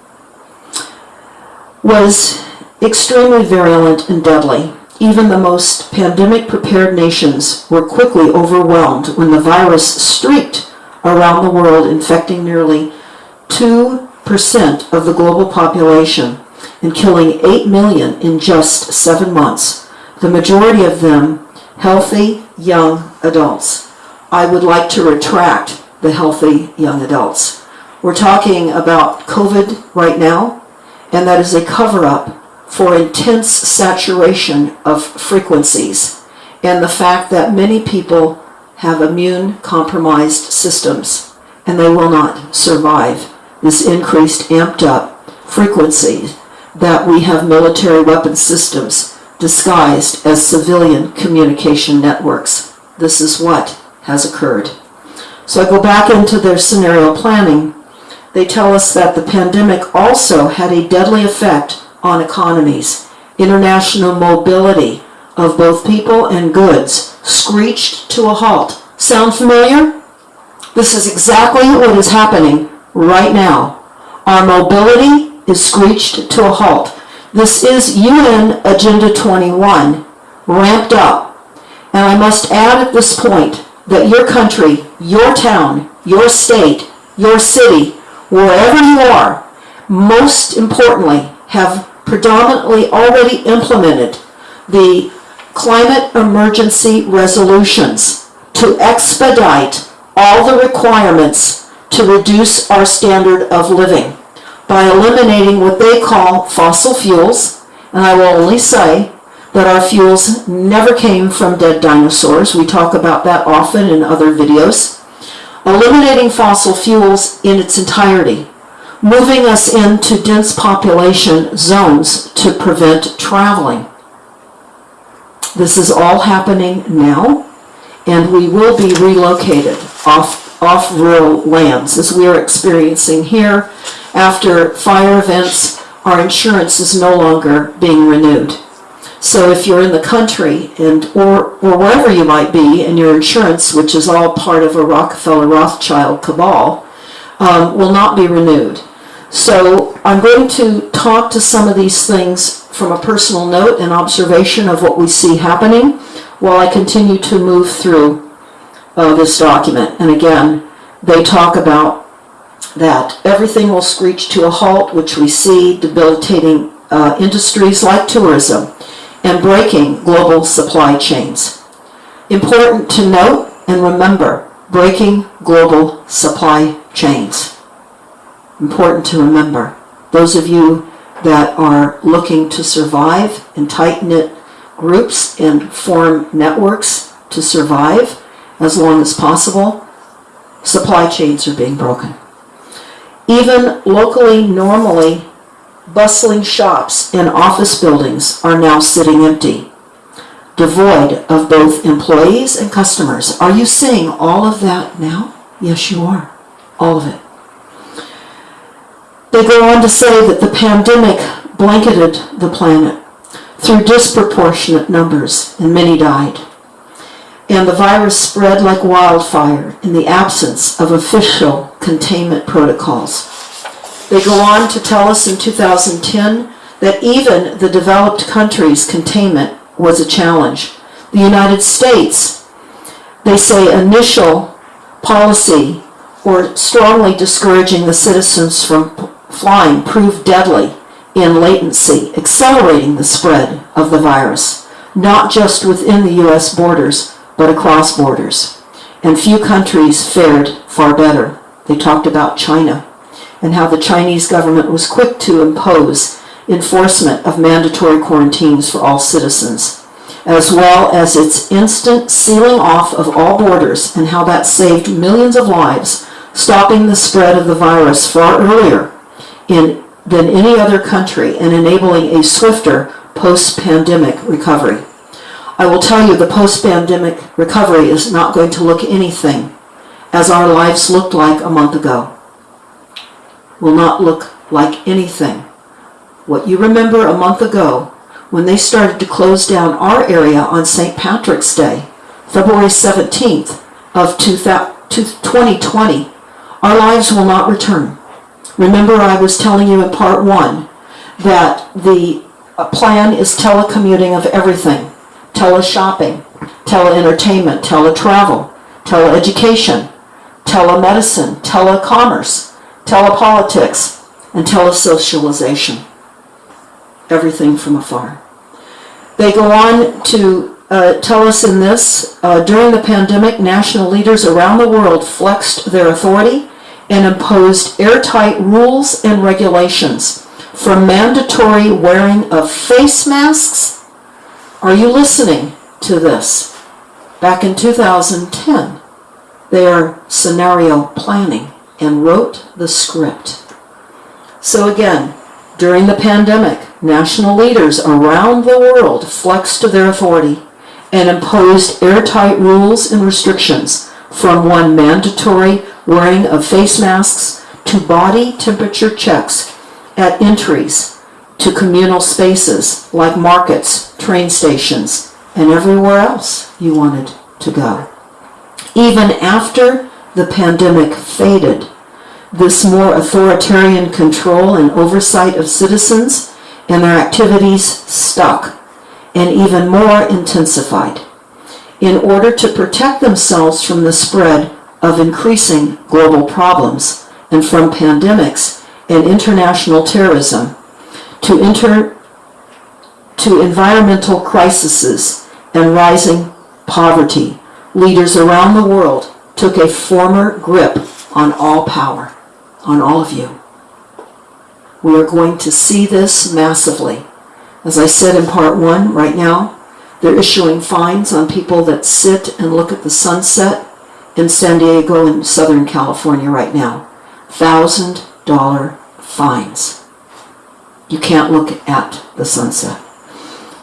was extremely virulent and deadly. Even the most pandemic prepared nations were quickly overwhelmed when the virus streaked around the world, infecting nearly 2% of the global population and killing 8 million in just seven months, the majority of them healthy young adults. I would like to retract the healthy young adults. We're talking about COVID right now, and that is a cover up for intense saturation of frequencies and the fact that many people have immune compromised systems and they will not survive this increased amped up frequency that we have military weapon systems disguised as civilian communication networks. This is what has occurred. So I go back into their scenario planning. They tell us that the pandemic also had a deadly effect on economies. International mobility of both people and goods screeched to a halt. Sound familiar? This is exactly what is happening right now. Our mobility is screeched to a halt. This is UN Agenda 21 ramped up. And I must add at this point that your country, your town, your state, your city, wherever you are, most importantly, have predominantly already implemented the climate emergency resolutions to expedite all the requirements to reduce our standard of living by eliminating what they call fossil fuels. And I will only say that our fuels never came from dead dinosaurs. We talk about that often in other videos. Eliminating fossil fuels in its entirety, moving us into dense population zones to prevent traveling. This is all happening now, and we will be relocated off, off rural lands as we are experiencing here. After fire events, our insurance is no longer being renewed. So if you're in the country and or or wherever you might be, and your insurance, which is all part of a Rockefeller Rothschild cabal, um, will not be renewed. So I'm going to talk to some of these things from a personal note and observation of what we see happening while I continue to move through uh, this document. And again, they talk about that everything will screech to a halt, which we see debilitating uh, industries like tourism and breaking global supply chains. Important to note and remember, breaking global supply chains. Important to remember. Those of you that are looking to survive in tight-knit groups and form networks to survive as long as possible, supply chains are being broken. Even locally, normally bustling shops and office buildings are now sitting empty, devoid of both employees and customers. Are you seeing all of that now? Yes, you are. All of it. They go on to say that the pandemic blanketed the planet through disproportionate numbers, and many died. And the virus spread like wildfire in the absence of official containment protocols. They go on to tell us in 2010 that even the developed countries' containment was a challenge. The United States, they say initial policy or strongly discouraging the citizens from flying proved deadly in latency, accelerating the spread of the virus, not just within the U.S. borders, but across borders. And few countries fared far better. They talked about China and how the Chinese government was quick to impose enforcement of mandatory quarantines for all citizens, as well as its instant sealing off of all borders and how that saved millions of lives, stopping the spread of the virus far earlier in, than any other country and enabling a swifter post-pandemic recovery. I will tell you the post-pandemic recovery is not going to look anything as our lives looked like a month ago. Will not look like anything. What you remember a month ago when they started to close down our area on St. Patrick's Day, February 17th of 2020, our lives will not return. Remember I was telling you in part one that the uh, plan is telecommuting of everything. Teleshopping, teleentertainment, teletravel, teleeducation, telemedicine, telecommerce, telepolitics, and telesocialization. Everything from afar. They go on to uh, tell us in this, uh, during the pandemic, national leaders around the world flexed their authority and imposed airtight rules and regulations for mandatory wearing of face masks. Are you listening to this? Back in 2010, they are scenario planning and wrote the script. So again, during the pandemic, national leaders around the world flexed their authority and imposed airtight rules and restrictions from one mandatory wearing of face masks to body temperature checks at entries to communal spaces like markets, train stations, and everywhere else you wanted to go. Even after the pandemic faded, this more authoritarian control and oversight of citizens and their activities stuck and even more intensified. In order to protect themselves from the spread of increasing global problems and from pandemics and international terrorism to inter to environmental crises and rising poverty leaders around the world took a former grip on all power on all of you we are going to see this massively as I said in part one, right now, they're issuing fines on people that sit and look at the sunset in San Diego and Southern California right now. Thousand dollar fines. You can't look at the sunset.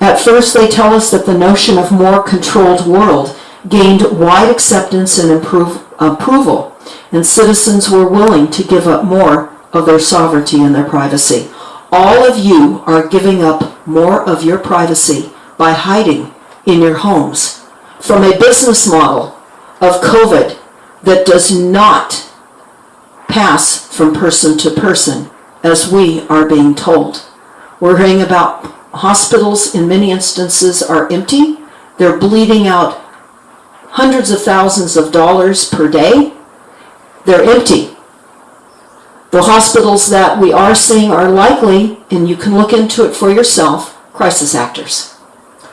At first, they tell us that the notion of more controlled world gained wide acceptance and improve, approval, and citizens were willing to give up more of their sovereignty and their privacy. All of you are giving up more of your privacy by hiding in your homes from a business model of COVID that does not pass from person to person as we are being told. We're hearing about hospitals in many instances are empty. They're bleeding out hundreds of thousands of dollars per day. They're empty. The hospitals that we are seeing are likely, and you can look into it for yourself, crisis actors.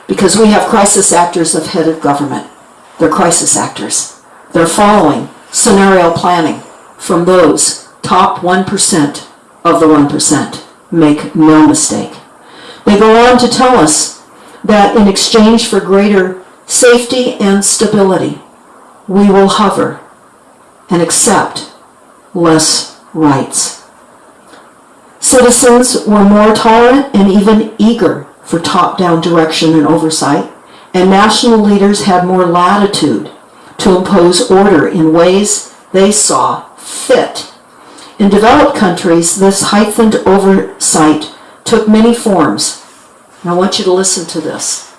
Because we have crisis actors of head of government. They're crisis actors. They're following scenario planning from those top 1% of the 1%. Make no mistake. They go on to tell us that in exchange for greater safety and stability, we will hover and accept less rights. Citizens were more tolerant and even eager for top-down direction and oversight, and national leaders had more latitude to impose order in ways they saw fit. In developed countries, this heightened oversight took many forms. And I want you to listen to this.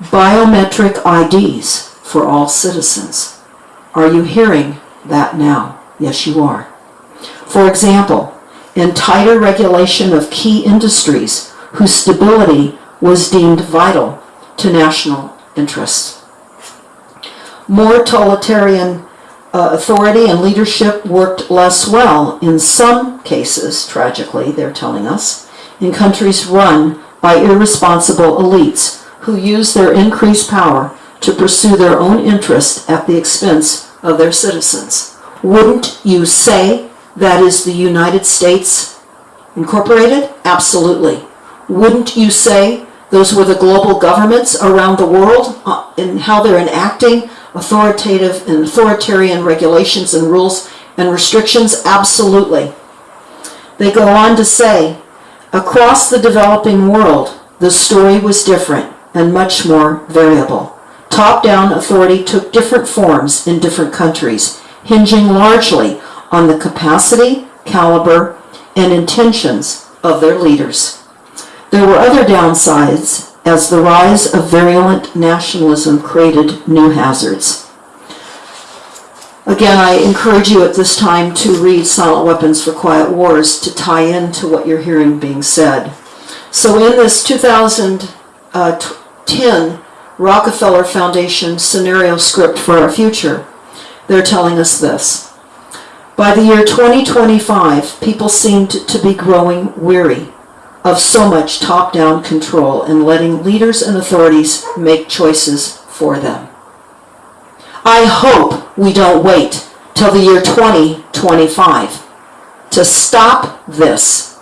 Biometric IDs for all citizens. Are you hearing that now? Yes, you are. For example, in tighter regulation of key industries whose stability was deemed vital to national interests. More totalitarian uh, authority and leadership worked less well in some cases, tragically, they're telling us, in countries run by irresponsible elites who use their increased power to pursue their own interest at the expense of their citizens. Wouldn't you say that is the United States Incorporated? Absolutely. Wouldn't you say those were the global governments around the world uh, and how they're enacting authoritative and authoritarian regulations and rules and restrictions? Absolutely. They go on to say, across the developing world, the story was different and much more variable. Top-down authority took different forms in different countries, hinging largely on the capacity, caliber, and intentions of their leaders. There were other downsides as the rise of virulent nationalism created new hazards. Again, I encourage you at this time to read Silent Weapons for Quiet Wars to tie into what you're hearing being said. So in this 2010 Rockefeller Foundation scenario script for our future, they're telling us this. By the year 2025, people seemed to be growing weary of so much top-down control and letting leaders and authorities make choices for them. I hope we don't wait till the year 2025 to stop this.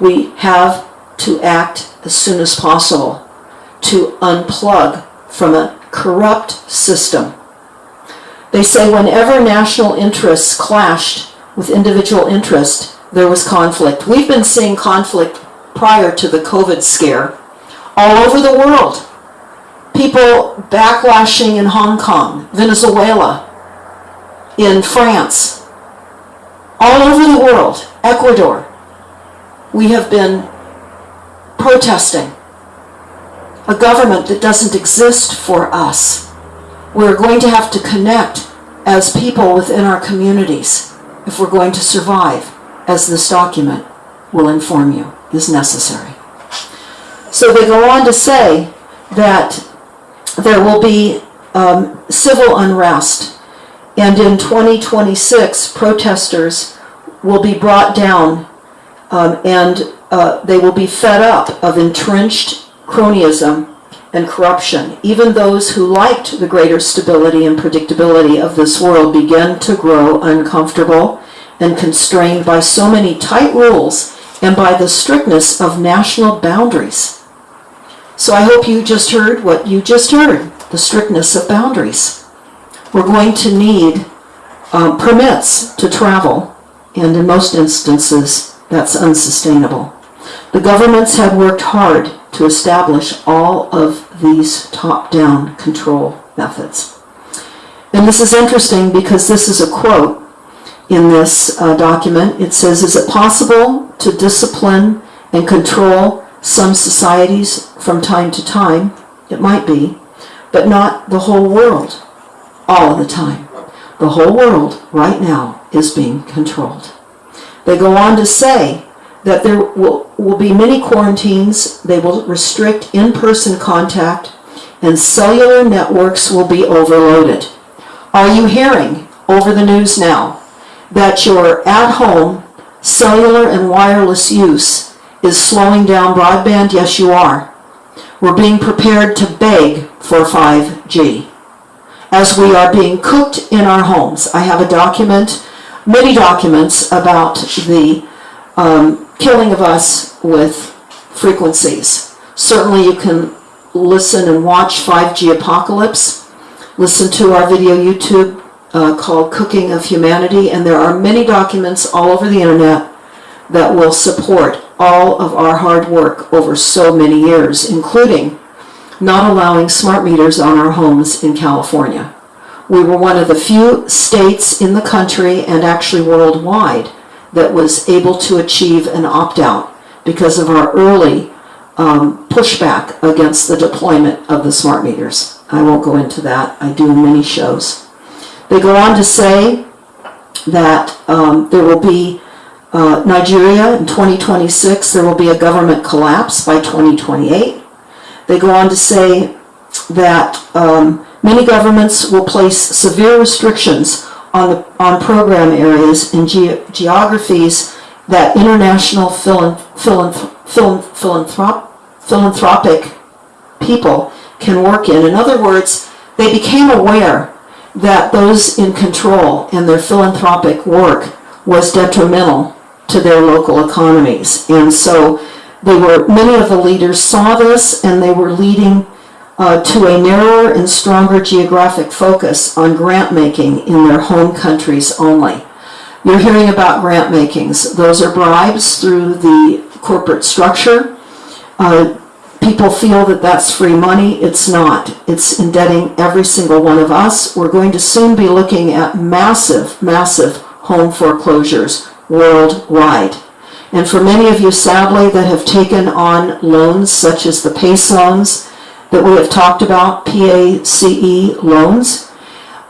We have to act as soon as possible to unplug from a corrupt system. They say whenever national interests clashed with individual interest, there was conflict. We've been seeing conflict prior to the COVID scare all over the world. People backlashing in Hong Kong, Venezuela, in France, all over the world, Ecuador. We have been protesting a government that doesn't exist for us. We're going to have to connect as people within our communities if we're going to survive, as this document will inform you is necessary. So they go on to say that there will be um, civil unrest, and in 2026, protesters will be brought down um, and uh, they will be fed up of entrenched cronyism and corruption. Even those who liked the greater stability and predictability of this world began to grow uncomfortable and constrained by so many tight rules and by the strictness of national boundaries. So I hope you just heard what you just heard, the strictness of boundaries. We're going to need um, permits to travel, and in most instances, that's unsustainable. The governments have worked hard to establish all of these top-down control methods. And this is interesting because this is a quote in this uh, document. It says, is it possible to discipline and control some societies from time to time? It might be, but not the whole world all the time. The whole world right now is being controlled. They go on to say that there will, will be many quarantines, they will restrict in-person contact, and cellular networks will be overloaded. Are you hearing over the news now that your at-home cellular and wireless use is slowing down broadband? Yes, you are. We're being prepared to beg for 5G as we are being cooked in our homes. I have a document, many documents about the um, killing of us with frequencies. Certainly you can listen and watch 5G Apocalypse, listen to our video YouTube uh, called Cooking of Humanity, and there are many documents all over the internet that will support all of our hard work over so many years, including not allowing smart meters on our homes in California. We were one of the few states in the country and actually worldwide that was able to achieve an opt-out because of our early um, pushback against the deployment of the smart meters. I won't go into that. I do many shows. They go on to say that um, there will be uh, Nigeria in 2026, there will be a government collapse by 2028. They go on to say that um, many governments will place severe restrictions on, the, on program areas and ge geographies that international philan philan philan philanthrop philanthropic people can work in. In other words, they became aware that those in control and their philanthropic work was detrimental to their local economies. And so they were, many of the leaders saw this and they were leading uh, to a narrower and stronger geographic focus on grant making in their home countries only. You're hearing about grant makings. Those are bribes through the corporate structure. Uh, people feel that that's free money. It's not. It's indebting every single one of us. We're going to soon be looking at massive, massive home foreclosures worldwide. And for many of you sadly that have taken on loans such as the PACE loans that we have talked about, PACE loans,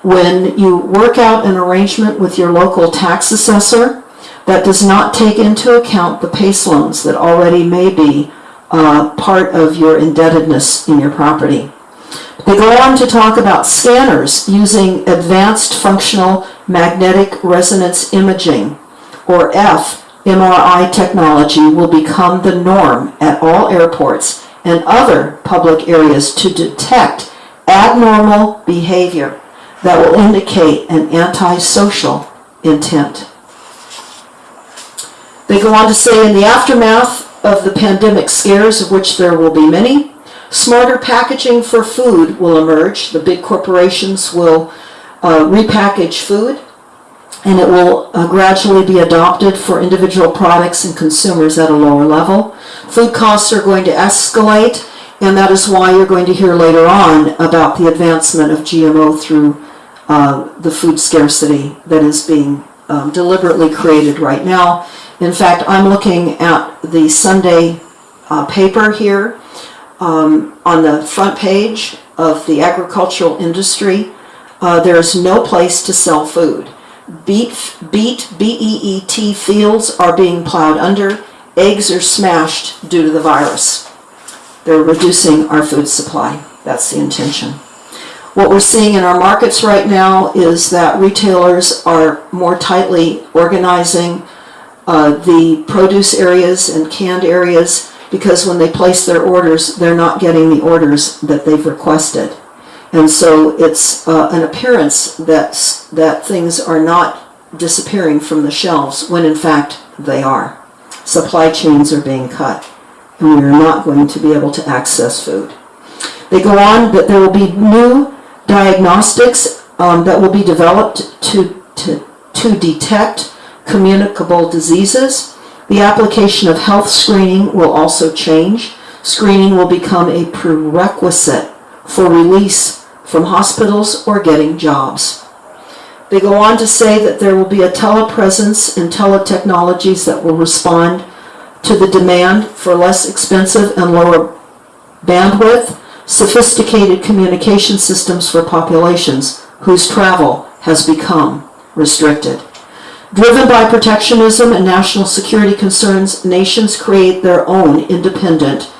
when you work out an arrangement with your local tax assessor that does not take into account the PACE loans that already may be uh, part of your indebtedness in your property. They go on to talk about scanners using advanced functional magnetic resonance imaging, or fMRI technology will become the norm at all airports and other public areas to detect abnormal behavior that will indicate an antisocial intent. They go on to say in the aftermath of the pandemic scares, of which there will be many, smarter packaging for food will emerge. The big corporations will uh, repackage food and it will uh, gradually be adopted for individual products and consumers at a lower level. Food costs are going to escalate and that is why you're going to hear later on about the advancement of GMO through uh, the food scarcity that is being um, deliberately created right now. In fact, I'm looking at the Sunday uh, paper here um, on the front page of the agricultural industry. Uh, there's no place to sell food. Beet, beet, B-E-E-T fields are being plowed under. Eggs are smashed due to the virus. They're reducing our food supply. That's the intention. What we're seeing in our markets right now is that retailers are more tightly organizing uh, the produce areas and canned areas because when they place their orders, they're not getting the orders that they've requested. And so it's uh, an appearance that, that things are not disappearing from the shelves when in fact they are. Supply chains are being cut and we are not going to be able to access food. They go on that there will be new diagnostics um, that will be developed to, to, to detect communicable diseases. The application of health screening will also change. Screening will become a prerequisite for release from hospitals or getting jobs. They go on to say that there will be a telepresence and teletechnologies that will respond to the demand for less expensive and lower bandwidth, sophisticated communication systems for populations whose travel has become restricted. Driven by protectionism and national security concerns, nations create their own independent,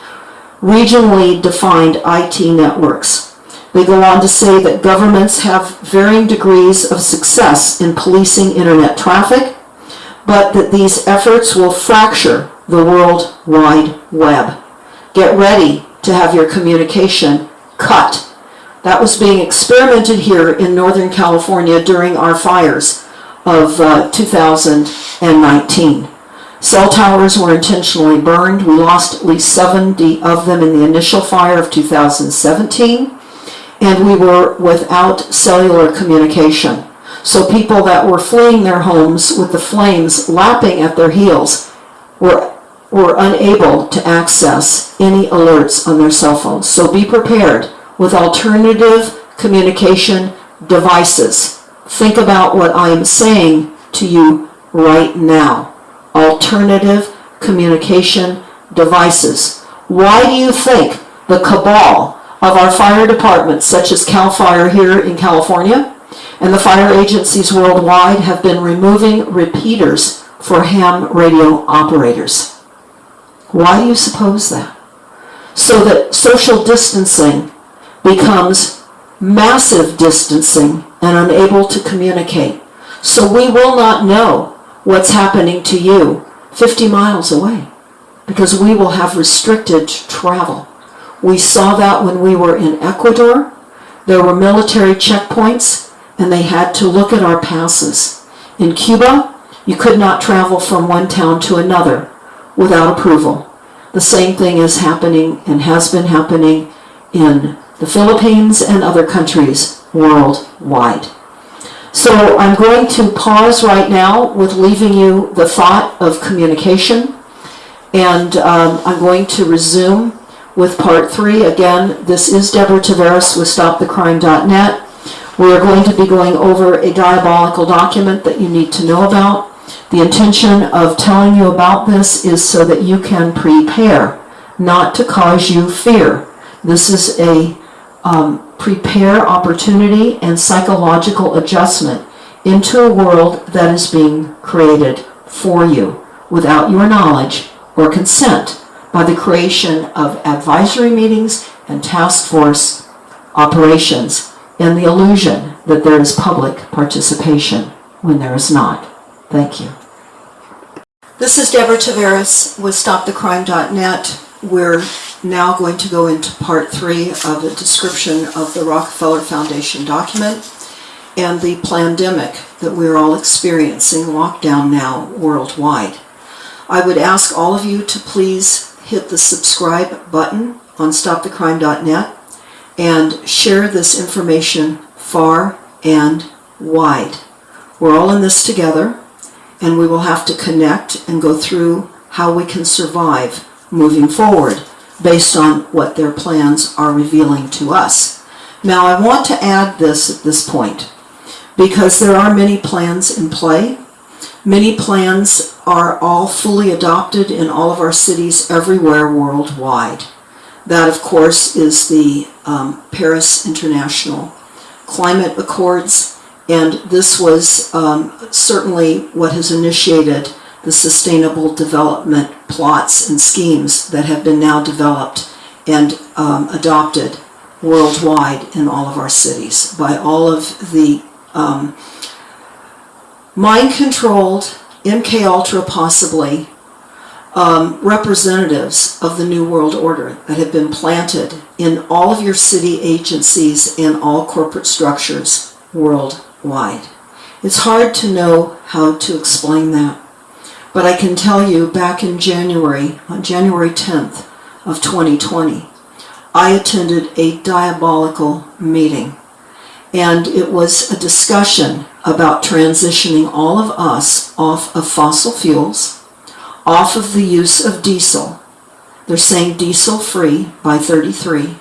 regionally defined IT networks. They go on to say that governments have varying degrees of success in policing internet traffic, but that these efforts will fracture the World Wide Web. Get ready to have your communication cut. That was being experimented here in Northern California during our fires of uh, 2019. Cell towers were intentionally burned. We lost at least 70 of them in the initial fire of 2017, and we were without cellular communication. So people that were fleeing their homes with the flames lapping at their heels were were unable to access any alerts on their cell phones. So be prepared with alternative communication devices. Think about what I am saying to you right now. Alternative communication devices. Why do you think the cabal of our fire departments, such as CAL FIRE here in California, and the fire agencies worldwide have been removing repeaters for ham radio operators? Why do you suppose that? So that social distancing becomes massive distancing and unable to communicate. So we will not know what's happening to you 50 miles away because we will have restricted travel. We saw that when we were in Ecuador. There were military checkpoints and they had to look at our passes. In Cuba, you could not travel from one town to another without approval. The same thing is happening and has been happening in the Philippines and other countries worldwide. So I'm going to pause right now with leaving you the thought of communication and um, I'm going to resume with part three. Again, this is Deborah Tavares with StopTheCrime.net. We are going to be going over a diabolical document that you need to know about. The intention of telling you about this is so that you can prepare, not to cause you fear. This is a um, prepare opportunity and psychological adjustment into a world that is being created for you without your knowledge or consent by the creation of advisory meetings and task force operations and the illusion that there is public participation when there is not. Thank you. This is Deborah Tavares with StopTheCrime.net. We're now going to go into part three of a description of the Rockefeller Foundation document and the pandemic that we're all experiencing, lockdown now worldwide. I would ask all of you to please hit the subscribe button on StopTheCrime.net and share this information far and wide. We're all in this together and we will have to connect and go through how we can survive moving forward based on what their plans are revealing to us. Now I want to add this at this point because there are many plans in play. Many plans are all fully adopted in all of our cities everywhere worldwide. That, of course, is the um, Paris International Climate Accords, and this was um, certainly what has initiated the sustainable development plots and schemes that have been now developed and um, adopted worldwide in all of our cities by all of the um, mind-controlled, MK Ultra possibly, um, representatives of the New World Order that have been planted in all of your city agencies and all corporate structures worldwide. It's hard to know how to explain that, but I can tell you back in January, on January 10th of 2020, I attended a diabolical meeting and it was a discussion about transitioning all of us off of fossil fuels, off of the use of diesel. They're saying diesel free by 33,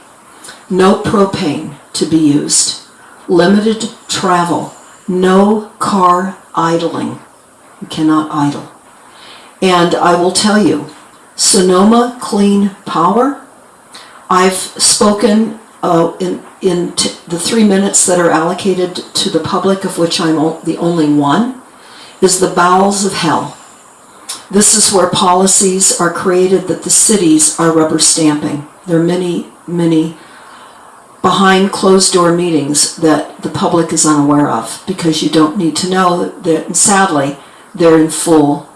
no propane to be used, limited travel, no car idling. You cannot idle. And I will tell you, Sonoma Clean Power, I've spoken uh, in, in the three minutes that are allocated to the public, of which I'm the only one, is the bowels of hell. This is where policies are created that the cities are rubber stamping. There are many, many behind closed door meetings that the public is unaware of because you don't need to know that, and sadly, they're in full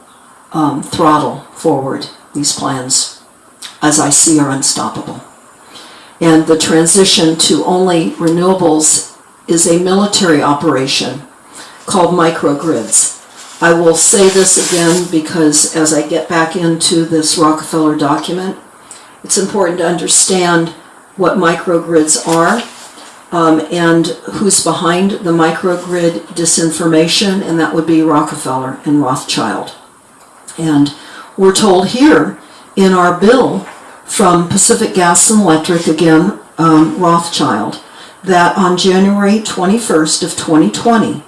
um, throttle forward. These plans, as I see, are unstoppable and the transition to only renewables is a military operation called microgrids. I will say this again because as I get back into this Rockefeller document, it's important to understand what microgrids are um, and who's behind the microgrid disinformation, and that would be Rockefeller and Rothschild. And we're told here in our bill from Pacific Gas and Electric, again, um, Rothschild, that on January 21st of 2020,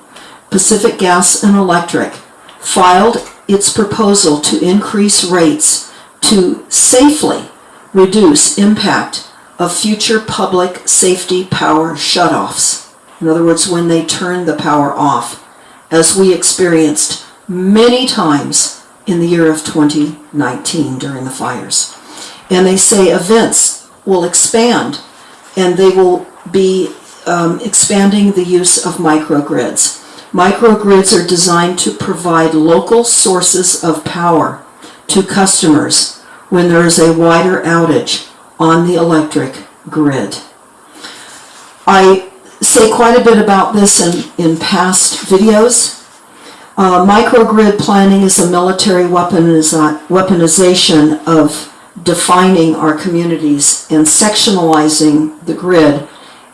Pacific Gas and Electric filed its proposal to increase rates to safely reduce impact of future public safety power shutoffs. In other words, when they turn the power off, as we experienced many times in the year of 2019 during the fires and they say events will expand and they will be um, expanding the use of microgrids. Microgrids are designed to provide local sources of power to customers when there is a wider outage on the electric grid. I say quite a bit about this in, in past videos. Uh, microgrid planning is a military weaponiza- weaponization of defining our communities and sectionalizing the grid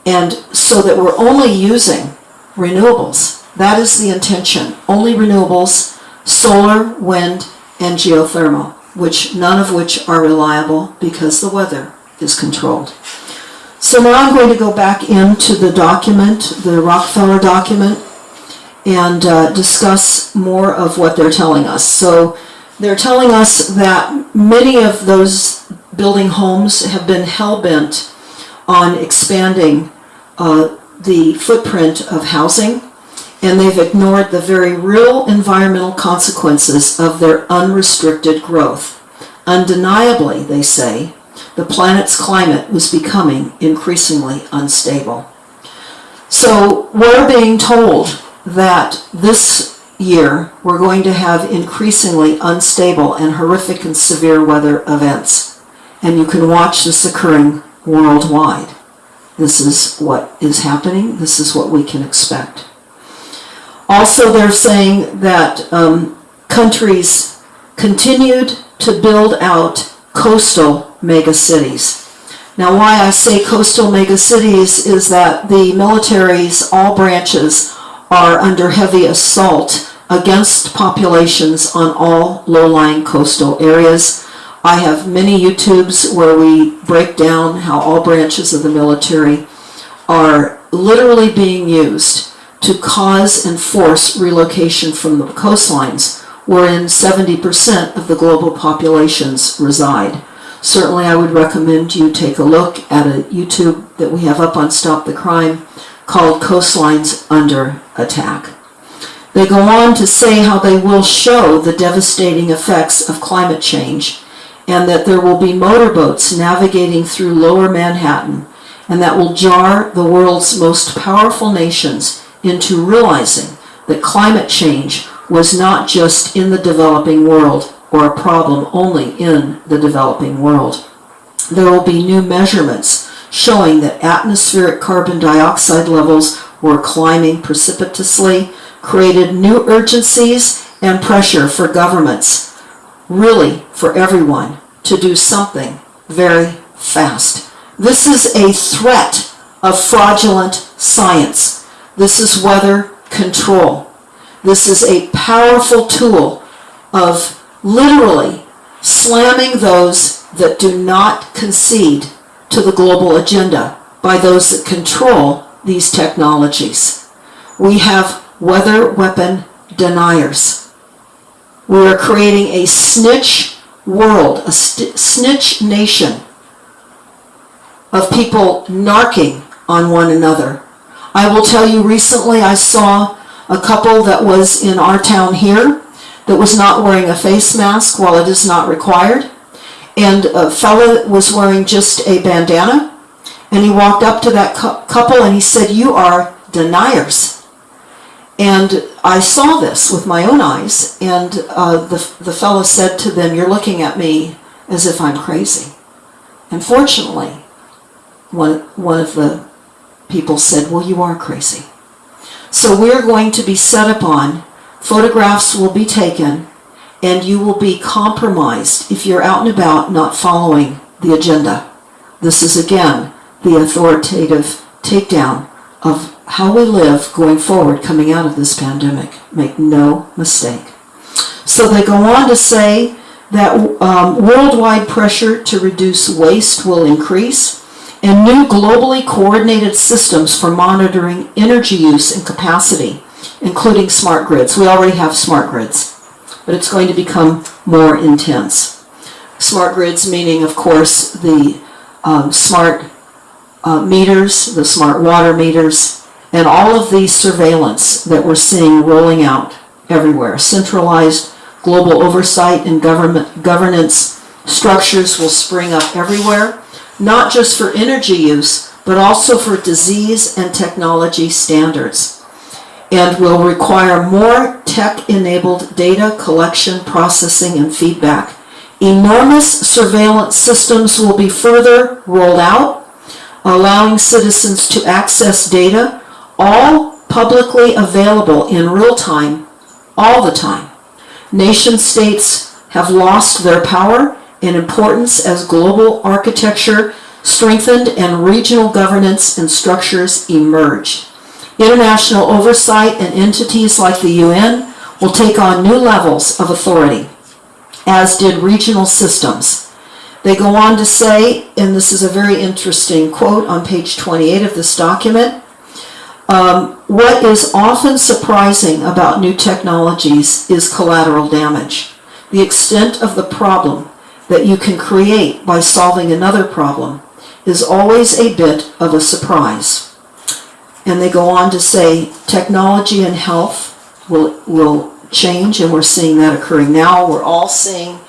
and so that we're only using renewables. That is the intention. Only renewables, solar, wind, and geothermal, which none of which are reliable because the weather is controlled. So now I'm going to go back into the document, the Rockefeller document, and uh, discuss more of what they're telling us. So they're telling us that many of those building homes have been hell-bent on expanding uh, the footprint of housing, and they've ignored the very real environmental consequences of their unrestricted growth. Undeniably, they say, the planet's climate was becoming increasingly unstable. So we're being told that this year we're going to have increasingly unstable and horrific and severe weather events. And you can watch this occurring worldwide. This is what is happening. This is what we can expect. Also, they're saying that um, countries continued to build out coastal megacities. Now, why I say coastal megacities is that the militaries, all branches, are under heavy assault against populations on all low-lying coastal areas. I have many YouTubes where we break down how all branches of the military are literally being used to cause and force relocation from the coastlines wherein 70% of the global populations reside. Certainly I would recommend you take a look at a YouTube that we have up on Stop the Crime called Coastlines Under Attack. They go on to say how they will show the devastating effects of climate change and that there will be motorboats navigating through lower Manhattan and that will jar the world's most powerful nations into realizing that climate change was not just in the developing world or a problem only in the developing world. There will be new measurements showing that atmospheric carbon dioxide levels were climbing precipitously, created new urgencies and pressure for governments, really for everyone, to do something very fast. This is a threat of fraudulent science. This is weather control. This is a powerful tool of literally slamming those that do not concede to the global agenda by those that control these technologies. We have weather weapon deniers. We are creating a snitch world, a snitch nation of people narking on one another. I will tell you recently I saw a couple that was in our town here that was not wearing a face mask while it is not required. And a fella was wearing just a bandana. And he walked up to that cou- couple and he said, You are deniers. And I saw this with my own eyes. And uh, the, the fellow said to them, You're looking at me as if I'm crazy. And fortunately, one, one of the people said, Well, you are crazy. So we're going to be set upon, photographs will be taken, and you will be compromised if you're out and about not following the agenda. This is again the authoritative takedown of how we live going forward coming out of this pandemic. Make no mistake. So they go on to say that um, worldwide pressure to reduce waste will increase and new globally coordinated systems for monitoring energy use and capacity, including smart grids. We already have smart grids, but it's going to become more intense. Smart grids meaning, of course, the um, smart uh, meters, the smart water meters, and all of the surveillance that we're seeing rolling out everywhere. Centralized global oversight and government governance structures will spring up everywhere not just for energy use, but also for disease and technology standards, and will require more tech-enabled data collection, processing, and feedback. Enormous surveillance systems will be further rolled out, allowing citizens to access data, all publicly available in real time, all the time. Nation states have lost their power and importance as global architecture strengthened and regional governance and structures emerged. International oversight and entities like the UN will take on new levels of authority, as did regional systems. They go on to say, and this is a very interesting quote on page 28 of this document, Um, what is often surprising about new technologies is collateral damage. The extent of the problem that you can create by solving another problem is always a bit of a surprise. And they go on to say technology and health will, will change, and we're seeing that occurring now. We're all seeing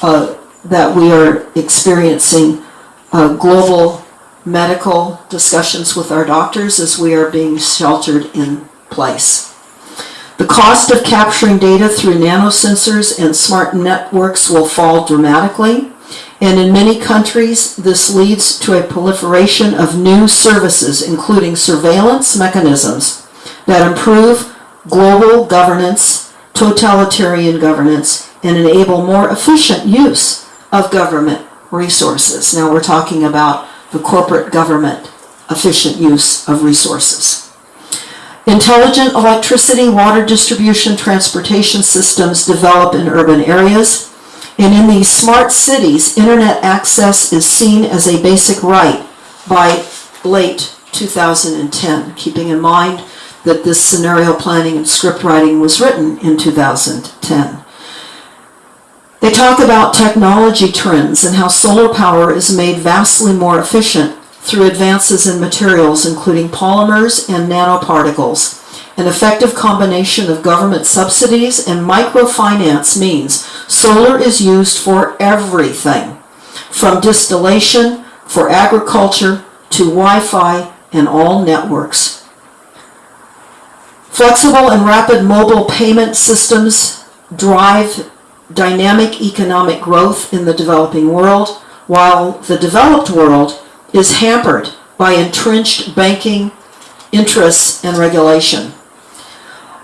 uh, that we are experiencing uh, global medical discussions with our doctors as we are being sheltered in place. The cost of capturing data through nanosensors and smart networks will fall dramatically, and in many countries, this leads to a proliferation of new services, including surveillance mechanisms that improve global governance, totalitarian governance, and enable more efficient use of government resources. Now we're talking about the corporate government efficient use of resources. Intelligent electricity, water distribution, transportation systems develop in urban areas. And in these smart cities, internet access is seen as a basic right by late 2010, keeping in mind that this scenario planning and script writing was written in 2010. They talk about technology trends and how solar power is made vastly more efficient through advances in materials including polymers and nanoparticles. An effective combination of government subsidies and microfinance means solar is used for everything, from distillation, for agriculture, to Wi-Fi and all networks. Flexible and rapid mobile payment systems drive dynamic economic growth in the developing world, while the developed world is hampered by entrenched banking interests and regulation.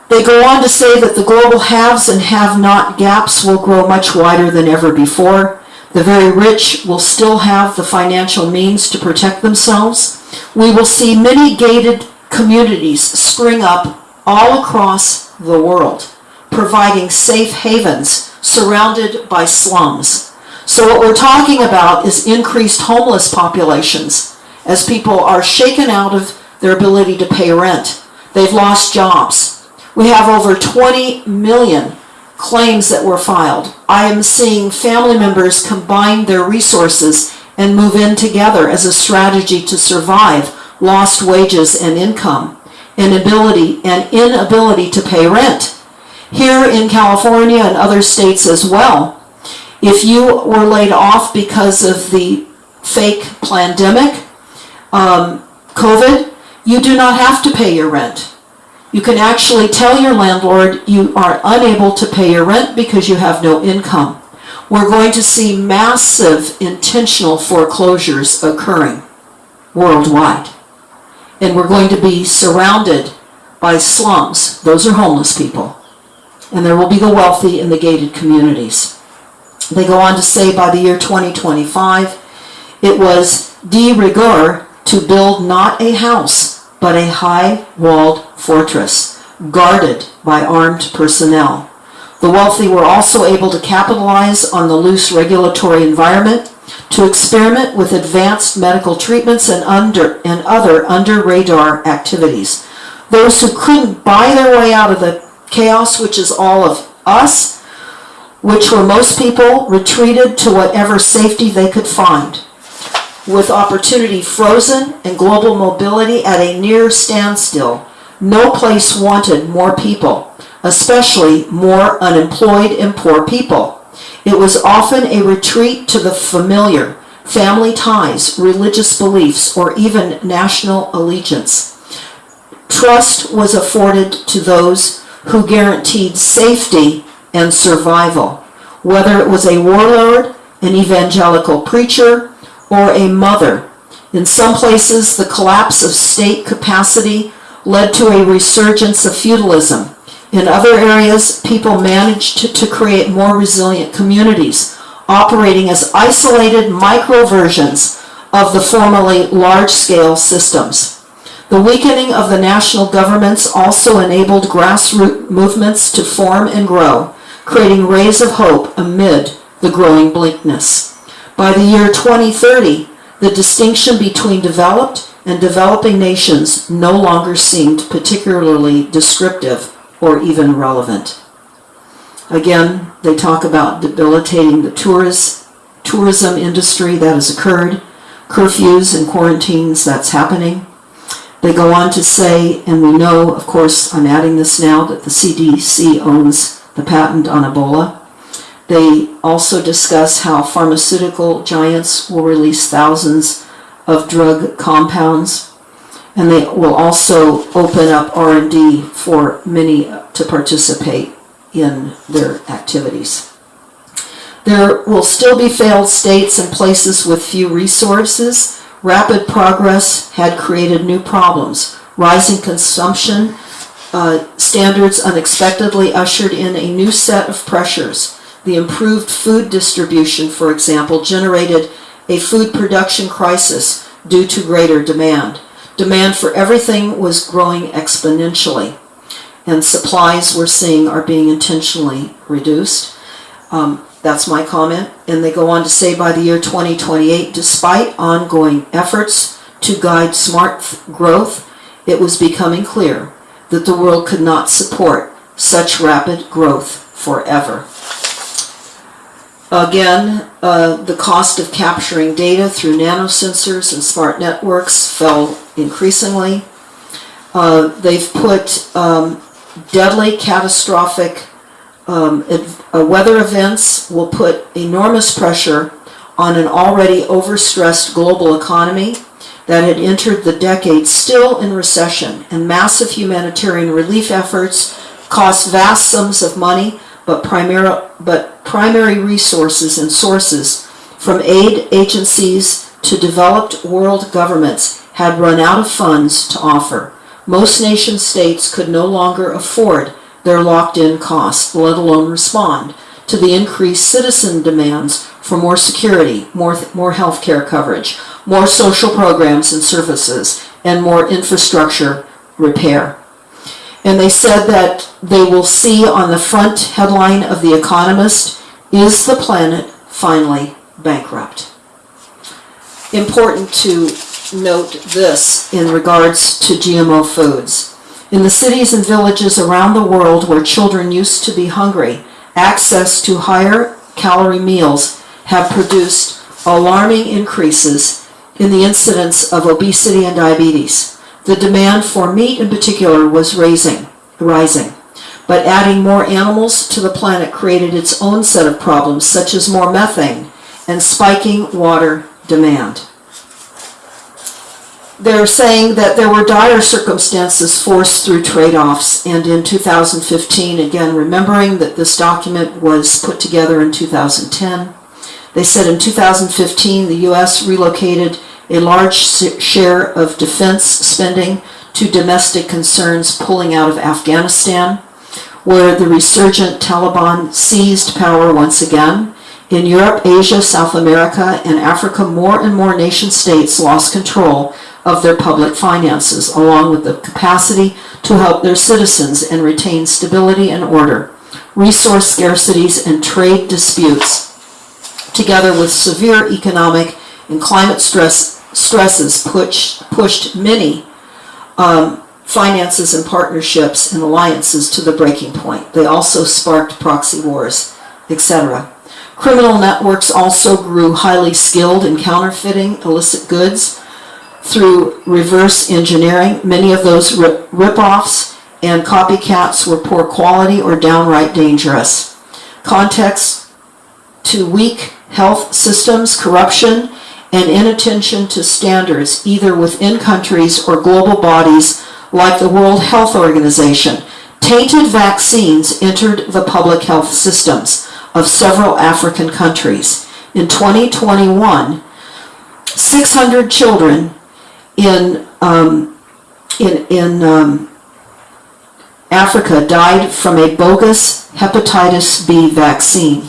They go on to say that the global haves and have-not gaps will grow much wider than ever before. The very rich will still have the financial means to protect themselves. We will see many gated communities spring up all across the world, providing safe havens surrounded by slums. So what we're talking about is increased homeless populations as people are shaken out of their ability to pay rent. They've lost jobs. We have over 20 million claims that were filed. I am seeing family members combine their resources and move in together as a strategy to survive lost wages and income, inability and inability to pay rent. Here in California and other states as well, if you were laid off because of the fake pandemic, um, COVID, you do not have to pay your rent. You can actually tell your landlord you are unable to pay your rent because you have no income. We're going to see massive intentional foreclosures occurring worldwide. And we're going to be surrounded by slums. Those are homeless people. And there will be the wealthy in the gated communities. They go on to say by the year 2025, it was de rigueur to build not a house, but a high-walled fortress, guarded by armed personnel. The wealthy were also able to capitalize on the loose regulatory environment to experiment with advanced medical treatments and under and other under-radar activities. Those who couldn't buy their way out of the chaos, which is all of us, which were most people, retreated to whatever safety they could find with opportunity frozen and global mobility at a near standstill, no place wanted more people, especially more unemployed and poor people. It was often a retreat to the familiar, family ties, religious beliefs, or even national allegiance. Trust was afforded to those who guaranteed safety and survival, whether it was a warlord, an evangelical preacher, or a mother. In some places, the collapse of state capacity led to a resurgence of feudalism. In other areas, people managed to, to create more resilient communities, operating as isolated micro versions of the formerly large-scale systems. The weakening of the national governments also enabled grassroots movements to form and grow, creating rays of hope amid the growing bleakness. By the year 2030, the distinction between developed and developing nations no longer seemed particularly descriptive or even relevant. Again, they talk about debilitating the tourist, tourism industry that has occurred, curfews and quarantines that's happening. They go on to say, and we know, of course, I'm adding this now, that the CDC owns the patent on Ebola. They also discuss how pharmaceutical giants will release thousands of drug compounds. And they will also open up R&D for many to participate in their activities. There will still be failed states and places with few resources. Rapid progress had created new problems. Rising consumption uh, standards unexpectedly ushered in a new set of pressures. The improved food distribution, for example, generated a food production crisis due to greater demand. Demand for everything was growing exponentially, and supplies we're seeing are being intentionally reduced. Um, that's my comment. And they go on to say by the year 2028, despite ongoing efforts to guide smart growth, it was becoming clear that the world could not support such rapid growth forever. Again, uh, the cost of capturing data through nanosensors and smart networks fell increasingly. Uh, they've put um, deadly, catastrophic um, uh, weather events will put enormous pressure on an already overstressed global economy that had entered the decade still in recession, and massive humanitarian relief efforts cost vast sums of money, but primary, but primary resources and sources from aid agencies to developed world governments had run out of funds to offer. Most nation states could no longer afford their locked-in costs, let alone respond to the increased citizen demands for more security, more, more healthcare coverage, more social programs and services, and more infrastructure repair. And they said that they will see on the front headline of The Economist, is the planet finally bankrupt? Important to note this in regards to GMO foods. In the cities and villages around the world where children used to be hungry, access to higher calorie meals have produced alarming increases in the incidence of obesity and diabetes. The demand for meat in particular was raising, rising. But adding more animals to the planet created its own set of problems, such as more methane and spiking water demand. They're saying that there were dire circumstances forced through trade-offs, and in 2015, again, remembering that this document was put together in 2010, they said in 2015, the U.S. relocated a large share of defense spending to domestic concerns pulling out of Afghanistan, where the resurgent Taliban seized power once again. In Europe, Asia, South America, and Africa, more and more nation states lost control of their public finances, along with the capacity to help their citizens and retain stability and order. Resource scarcities and trade disputes, together with severe economic and climate stress, stresses, push, pushed many um, finances and partnerships and alliances to the breaking point. They also sparked proxy wars, etc. Criminal networks also grew highly skilled in counterfeiting illicit goods through reverse engineering. Many of those rip- rip-offs and copycats were poor quality or downright dangerous. Context to weak health systems, corruption, and inattention to standards either within countries or global bodies like the World Health Organization. Tainted vaccines entered the public health systems of several African countries. In 2021, 600 children in um, in in um, Africa died from a bogus hepatitis B vaccine,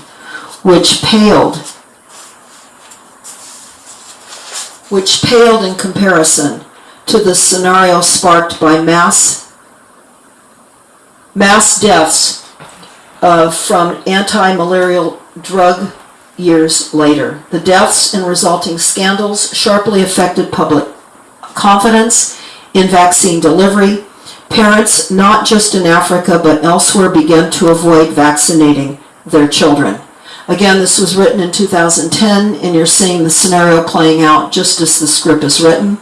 which paled which paled in comparison to the scenario sparked by mass mass deaths uh, from anti-malarial drug years later. The deaths and resulting scandals sharply affected public confidence in vaccine delivery. Parents, not just in Africa but elsewhere, began to avoid vaccinating their children. Again, this was written in 2010, and you're seeing the scenario playing out just as the script is written.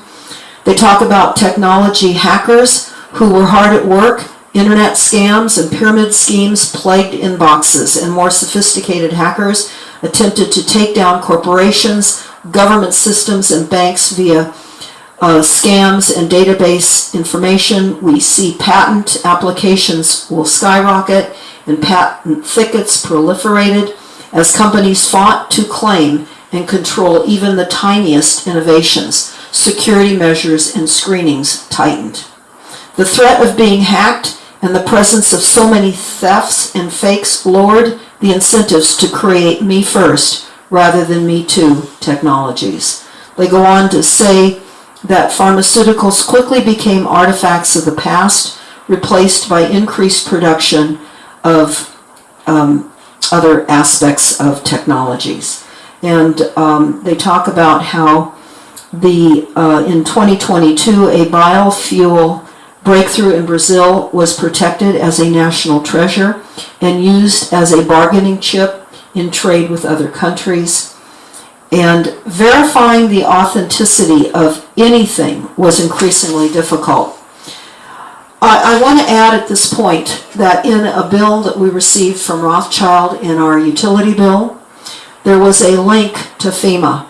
They talk about technology hackers who were hard at work, internet scams and pyramid schemes plagued inboxes, and more sophisticated hackers attempted to take down corporations, government systems, and banks via uh, scams and database information. We see patent applications will skyrocket and patent thickets proliferated as companies fought to claim and control even the tiniest innovations. Security measures and screenings tightened. The threat of being hacked and the presence of so many thefts and fakes lowered the incentives to create me first rather than me too technologies. They go on to say that pharmaceuticals quickly became artifacts of the past, replaced by increased production of um, other aspects of technologies. And um, they talk about how the uh, in 2022 a biofuel breakthrough in Brazil was protected as a national treasure and used as a bargaining chip in trade with other countries. And verifying the authenticity of anything was increasingly difficult. I, I want to add at this point that in a bill that we received from Rothschild in our utility bill, there was a link to FEMA.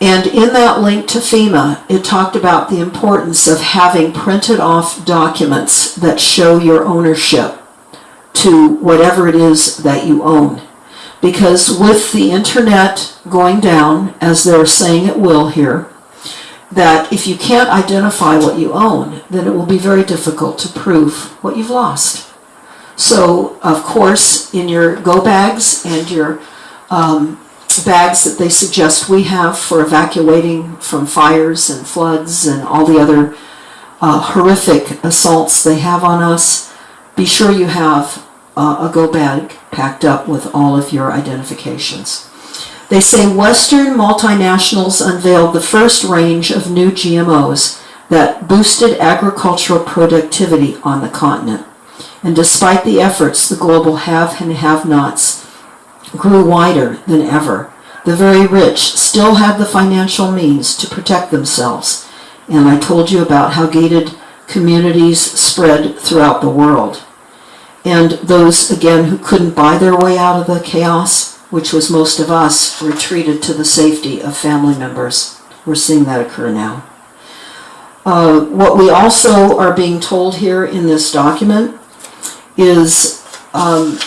And in that link to FEMA, it talked about the importance of having printed off documents that show your ownership to whatever it is that you own. Because with the internet going down, as they're saying it will here, that if you can't identify what you own, then it will be very difficult to prove what you've lost. So, of course, in your go bags and your um, bags that they suggest we have for evacuating from fires and floods and all the other uh, horrific assaults they have on us, be sure you have uh, a go bag packed up with all of your identifications. They say Western multinationals unveiled the first range of new GMOs that boosted agricultural productivity on the continent. And despite the efforts, the global have and have nots grew wider than ever. The very rich still had the financial means to protect themselves. And I told you about how gated communities spread throughout the world. And those, again, who couldn't buy their way out of the chaos, which was most of us, retreated to the safety of family members. We're seeing that occur now. Uh, what we also are being told here in this document is um,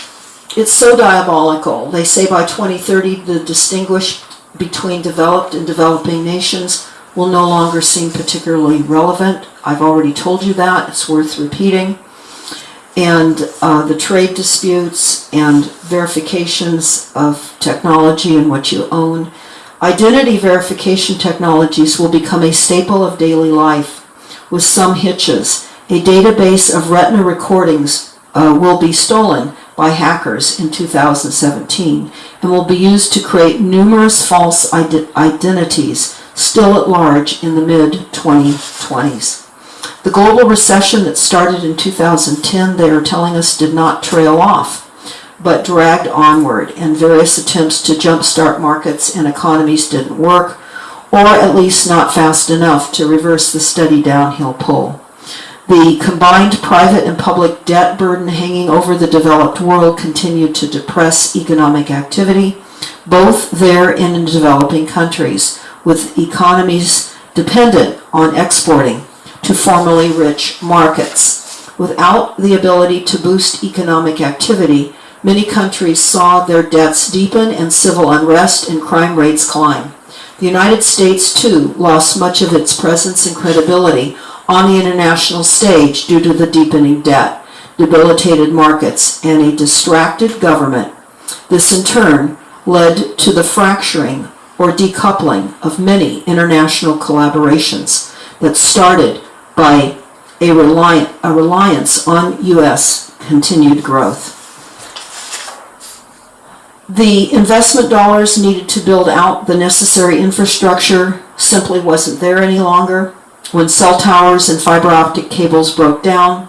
it's so diabolical. They say by 2030 the distinguish between developed and developing nations will no longer seem particularly relevant. I've already told you that. It's worth repeating. And uh, the trade disputes and verifications of technology and what you own. Identity verification technologies will become a staple of daily life with some hitches. A database of retina recordings uh, will be stolen by hackers in 2017 and will be used to create numerous false ide- identities still at large in the mid 2020s. The global recession that started in 2010, they are telling us, did not trail off, but dragged onward, and various attempts to jumpstart markets and economies didn't work, or at least not fast enough to reverse the steady downhill pull. The combined private and public debt burden hanging over the developed world continued to depress economic activity, both there and in developing countries, with economies dependent on exporting to formerly rich markets. Without the ability to boost economic activity, many countries saw their debts deepen and civil unrest and crime rates climb. The United States, too, lost much of its presence and credibility on the international stage due to the deepening debt, debilitated markets, and a distracted government. This in turn led to the fracturing or decoupling of many international collaborations that started by a, a reliance on U.S. continued growth. The investment dollars needed to build out the necessary infrastructure simply wasn't there any longer. When cell towers and fiber optic cables broke down,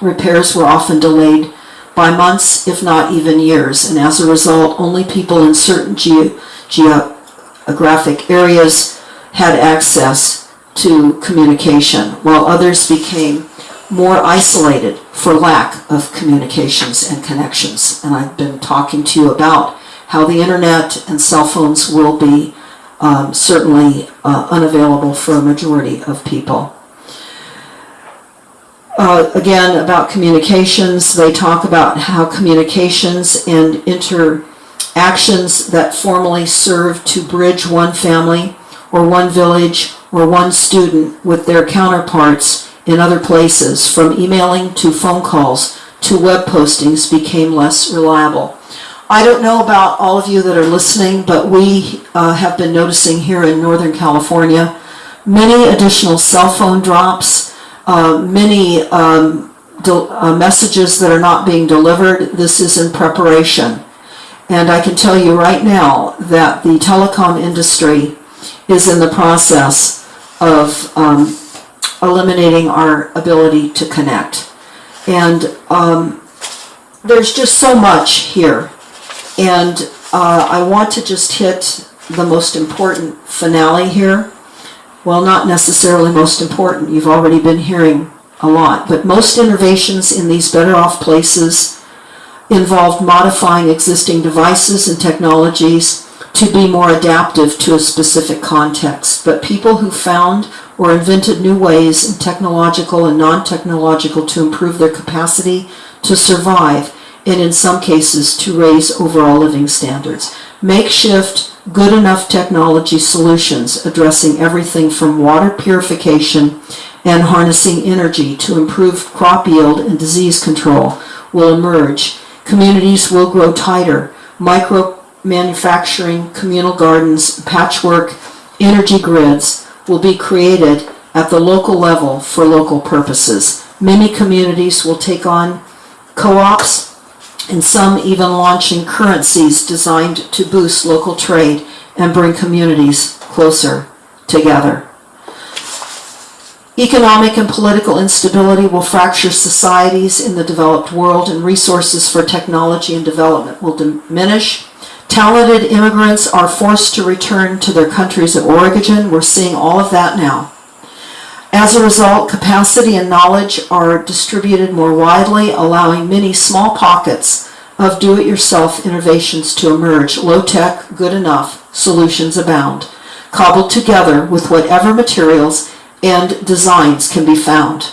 repairs were often delayed by months, if not even years, and as a result, only people in certain geo- geographic areas had access to communication, while others became more isolated for lack of communications and connections. And I've been talking to you about how the internet and cell phones will be um, certainly uh, unavailable for a majority of people. Uh, again, about communications, they talk about how communications and interactions that formerly served to bridge one family or one village or one student with their counterparts in other places, from emailing to phone calls to web postings, became less reliable. I don't know about all of you that are listening, but we uh, have been noticing here in Northern California many additional cell phone drops, uh, many um, uh, messages that are not being delivered. This is in preparation. And I can tell you right now that the telecom industry is in the process of um, eliminating our ability to connect. And um, there's just so much here. And uh, I want to just hit the most important finale here. Well, not necessarily most important, you've already been hearing a lot, but most innovations in these better off places involved modifying existing devices and technologies to be more adaptive to a specific context. But people who found or invented new ways technological and non-technological to improve their capacity to survive and in some cases to raise overall living standards. Makeshift, good enough technology solutions addressing everything from water purification and harnessing energy to improve crop yield and disease control will emerge. Communities will grow tighter. Micro manufacturing, communal gardens, patchwork, energy grids will be created at the local level for local purposes. Many communities will take on co-ops and some even launching currencies designed to boost local trade and bring communities closer together. Economic and political instability will fracture societies in the developed world and resources for technology and development will diminish. Talented immigrants are forced to return to their countries of origin. We're seeing all of that now. As a result, capacity and knowledge are distributed more widely, allowing many small pockets of do-it-yourself innovations to emerge. Low-tech, good enough, solutions abound, cobbled together with whatever materials and designs can be found.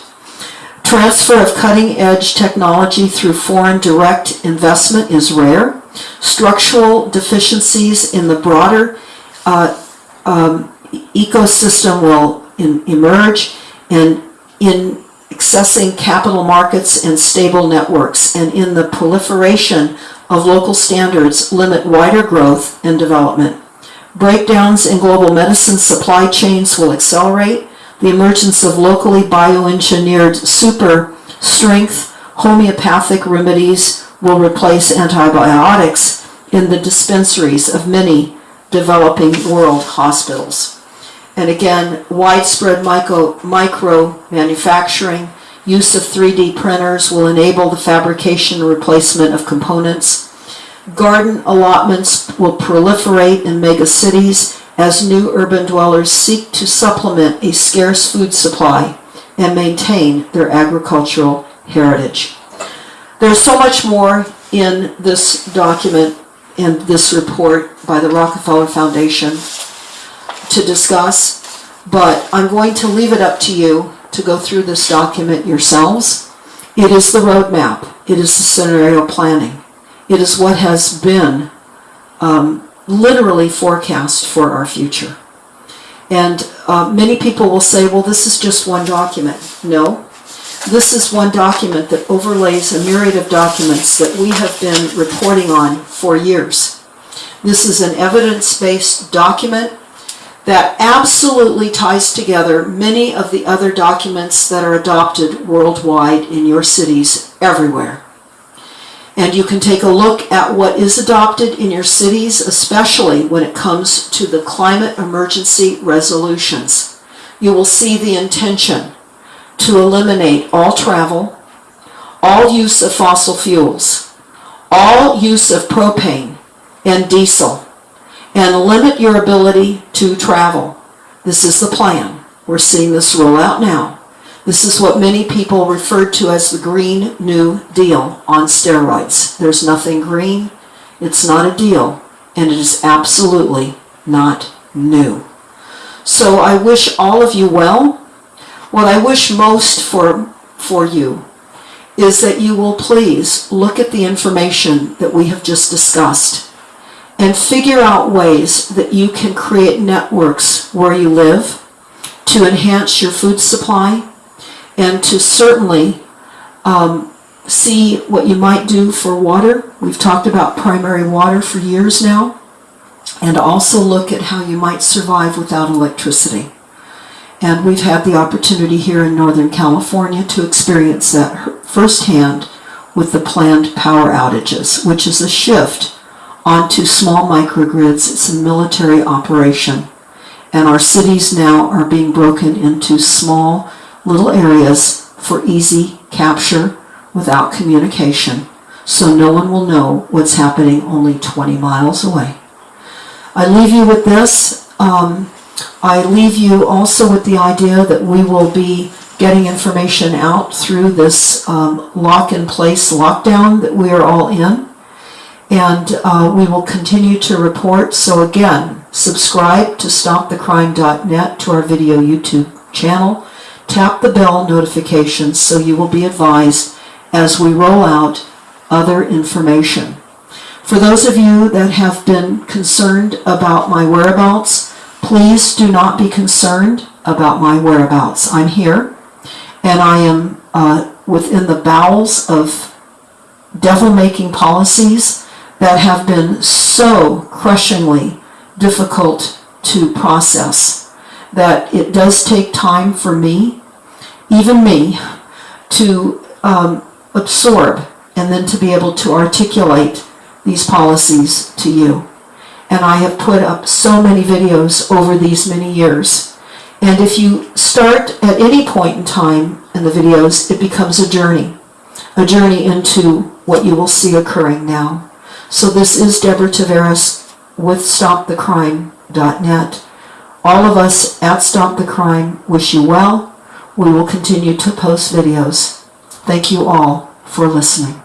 Transfer of cutting-edge technology through foreign direct investment is rare. Structural deficiencies in the broader uh, um, ecosystem will in, emerge and in accessing capital markets and stable networks and in the proliferation of local standards limit wider growth and development. Breakdowns in global medicine supply chains will accelerate. The emergence of locally bioengineered super strength homeopathic remedies will replace antibiotics in the dispensaries of many developing world hospitals. And again, widespread micro, micro manufacturing, use of 3D printers will enable the fabrication and replacement of components. Garden allotments will proliferate in megacities as new urban dwellers seek to supplement a scarce food supply and maintain their agricultural heritage. There's so much more in this document and this report by the Rockefeller Foundation to discuss, but I'm going to leave it up to you to go through this document yourselves. It is the roadmap. It is the scenario planning. It is what has been um, literally forecast for our future. And uh, many people will say, well, this is just one document. No, this is one document that overlays a myriad of documents that we have been reporting on for years. This is an evidence-based document that absolutely ties together many of the other documents that are adopted worldwide in your cities everywhere. And you can take a look at what is adopted in your cities, especially when it comes to the climate emergency resolutions. you will see the intention to eliminate all travel, all use of fossil fuels, all use of propane and diesel, and limit your ability to travel. This is the plan. We're seeing this roll out now. This is what many people referred to as the Green New Deal on steroids. There's nothing green, it's not a deal, and it is absolutely not new. So I wish all of you well. What I wish most for, for you is that you will please look at the information that we have just discussed and figure out ways that you can create networks where you live to enhance your food supply and to certainly um, see what you might do for water. We've talked about primary water for years now. And also look at how you might survive without electricity. And we've had the opportunity here in Northern California to experience that firsthand with the planned power outages, which is a shift onto small microgrids. It's a military operation. And our cities now are being broken into small little areas for easy capture without communication. So no one will know what's happening only 20 miles away. I leave you with this. Um, I leave you also with the idea that we will be getting information out through this um, lock-in-place lockdown that we are all in. And uh, we will continue to report. So again, subscribe to stopthecrime.net to our video YouTube channel. Tap the bell notifications so you will be advised as we roll out other information. For those of you that have been concerned about my whereabouts, please do not be concerned about my whereabouts. I'm here and I am uh, within the bowels of devil-making policies that have been so crushingly difficult to process that it does take time for me, even me, to um, absorb and then to be able to articulate these policies to you. And I have put up so many videos over these many years. And if you start at any point in time in the videos, it becomes a journey. A journey into what you will see occurring now. So this is Deborah Tavares with StopTheCrime.net. All of us at Stop the Crime wish you well. We will continue to post videos. Thank you all for listening.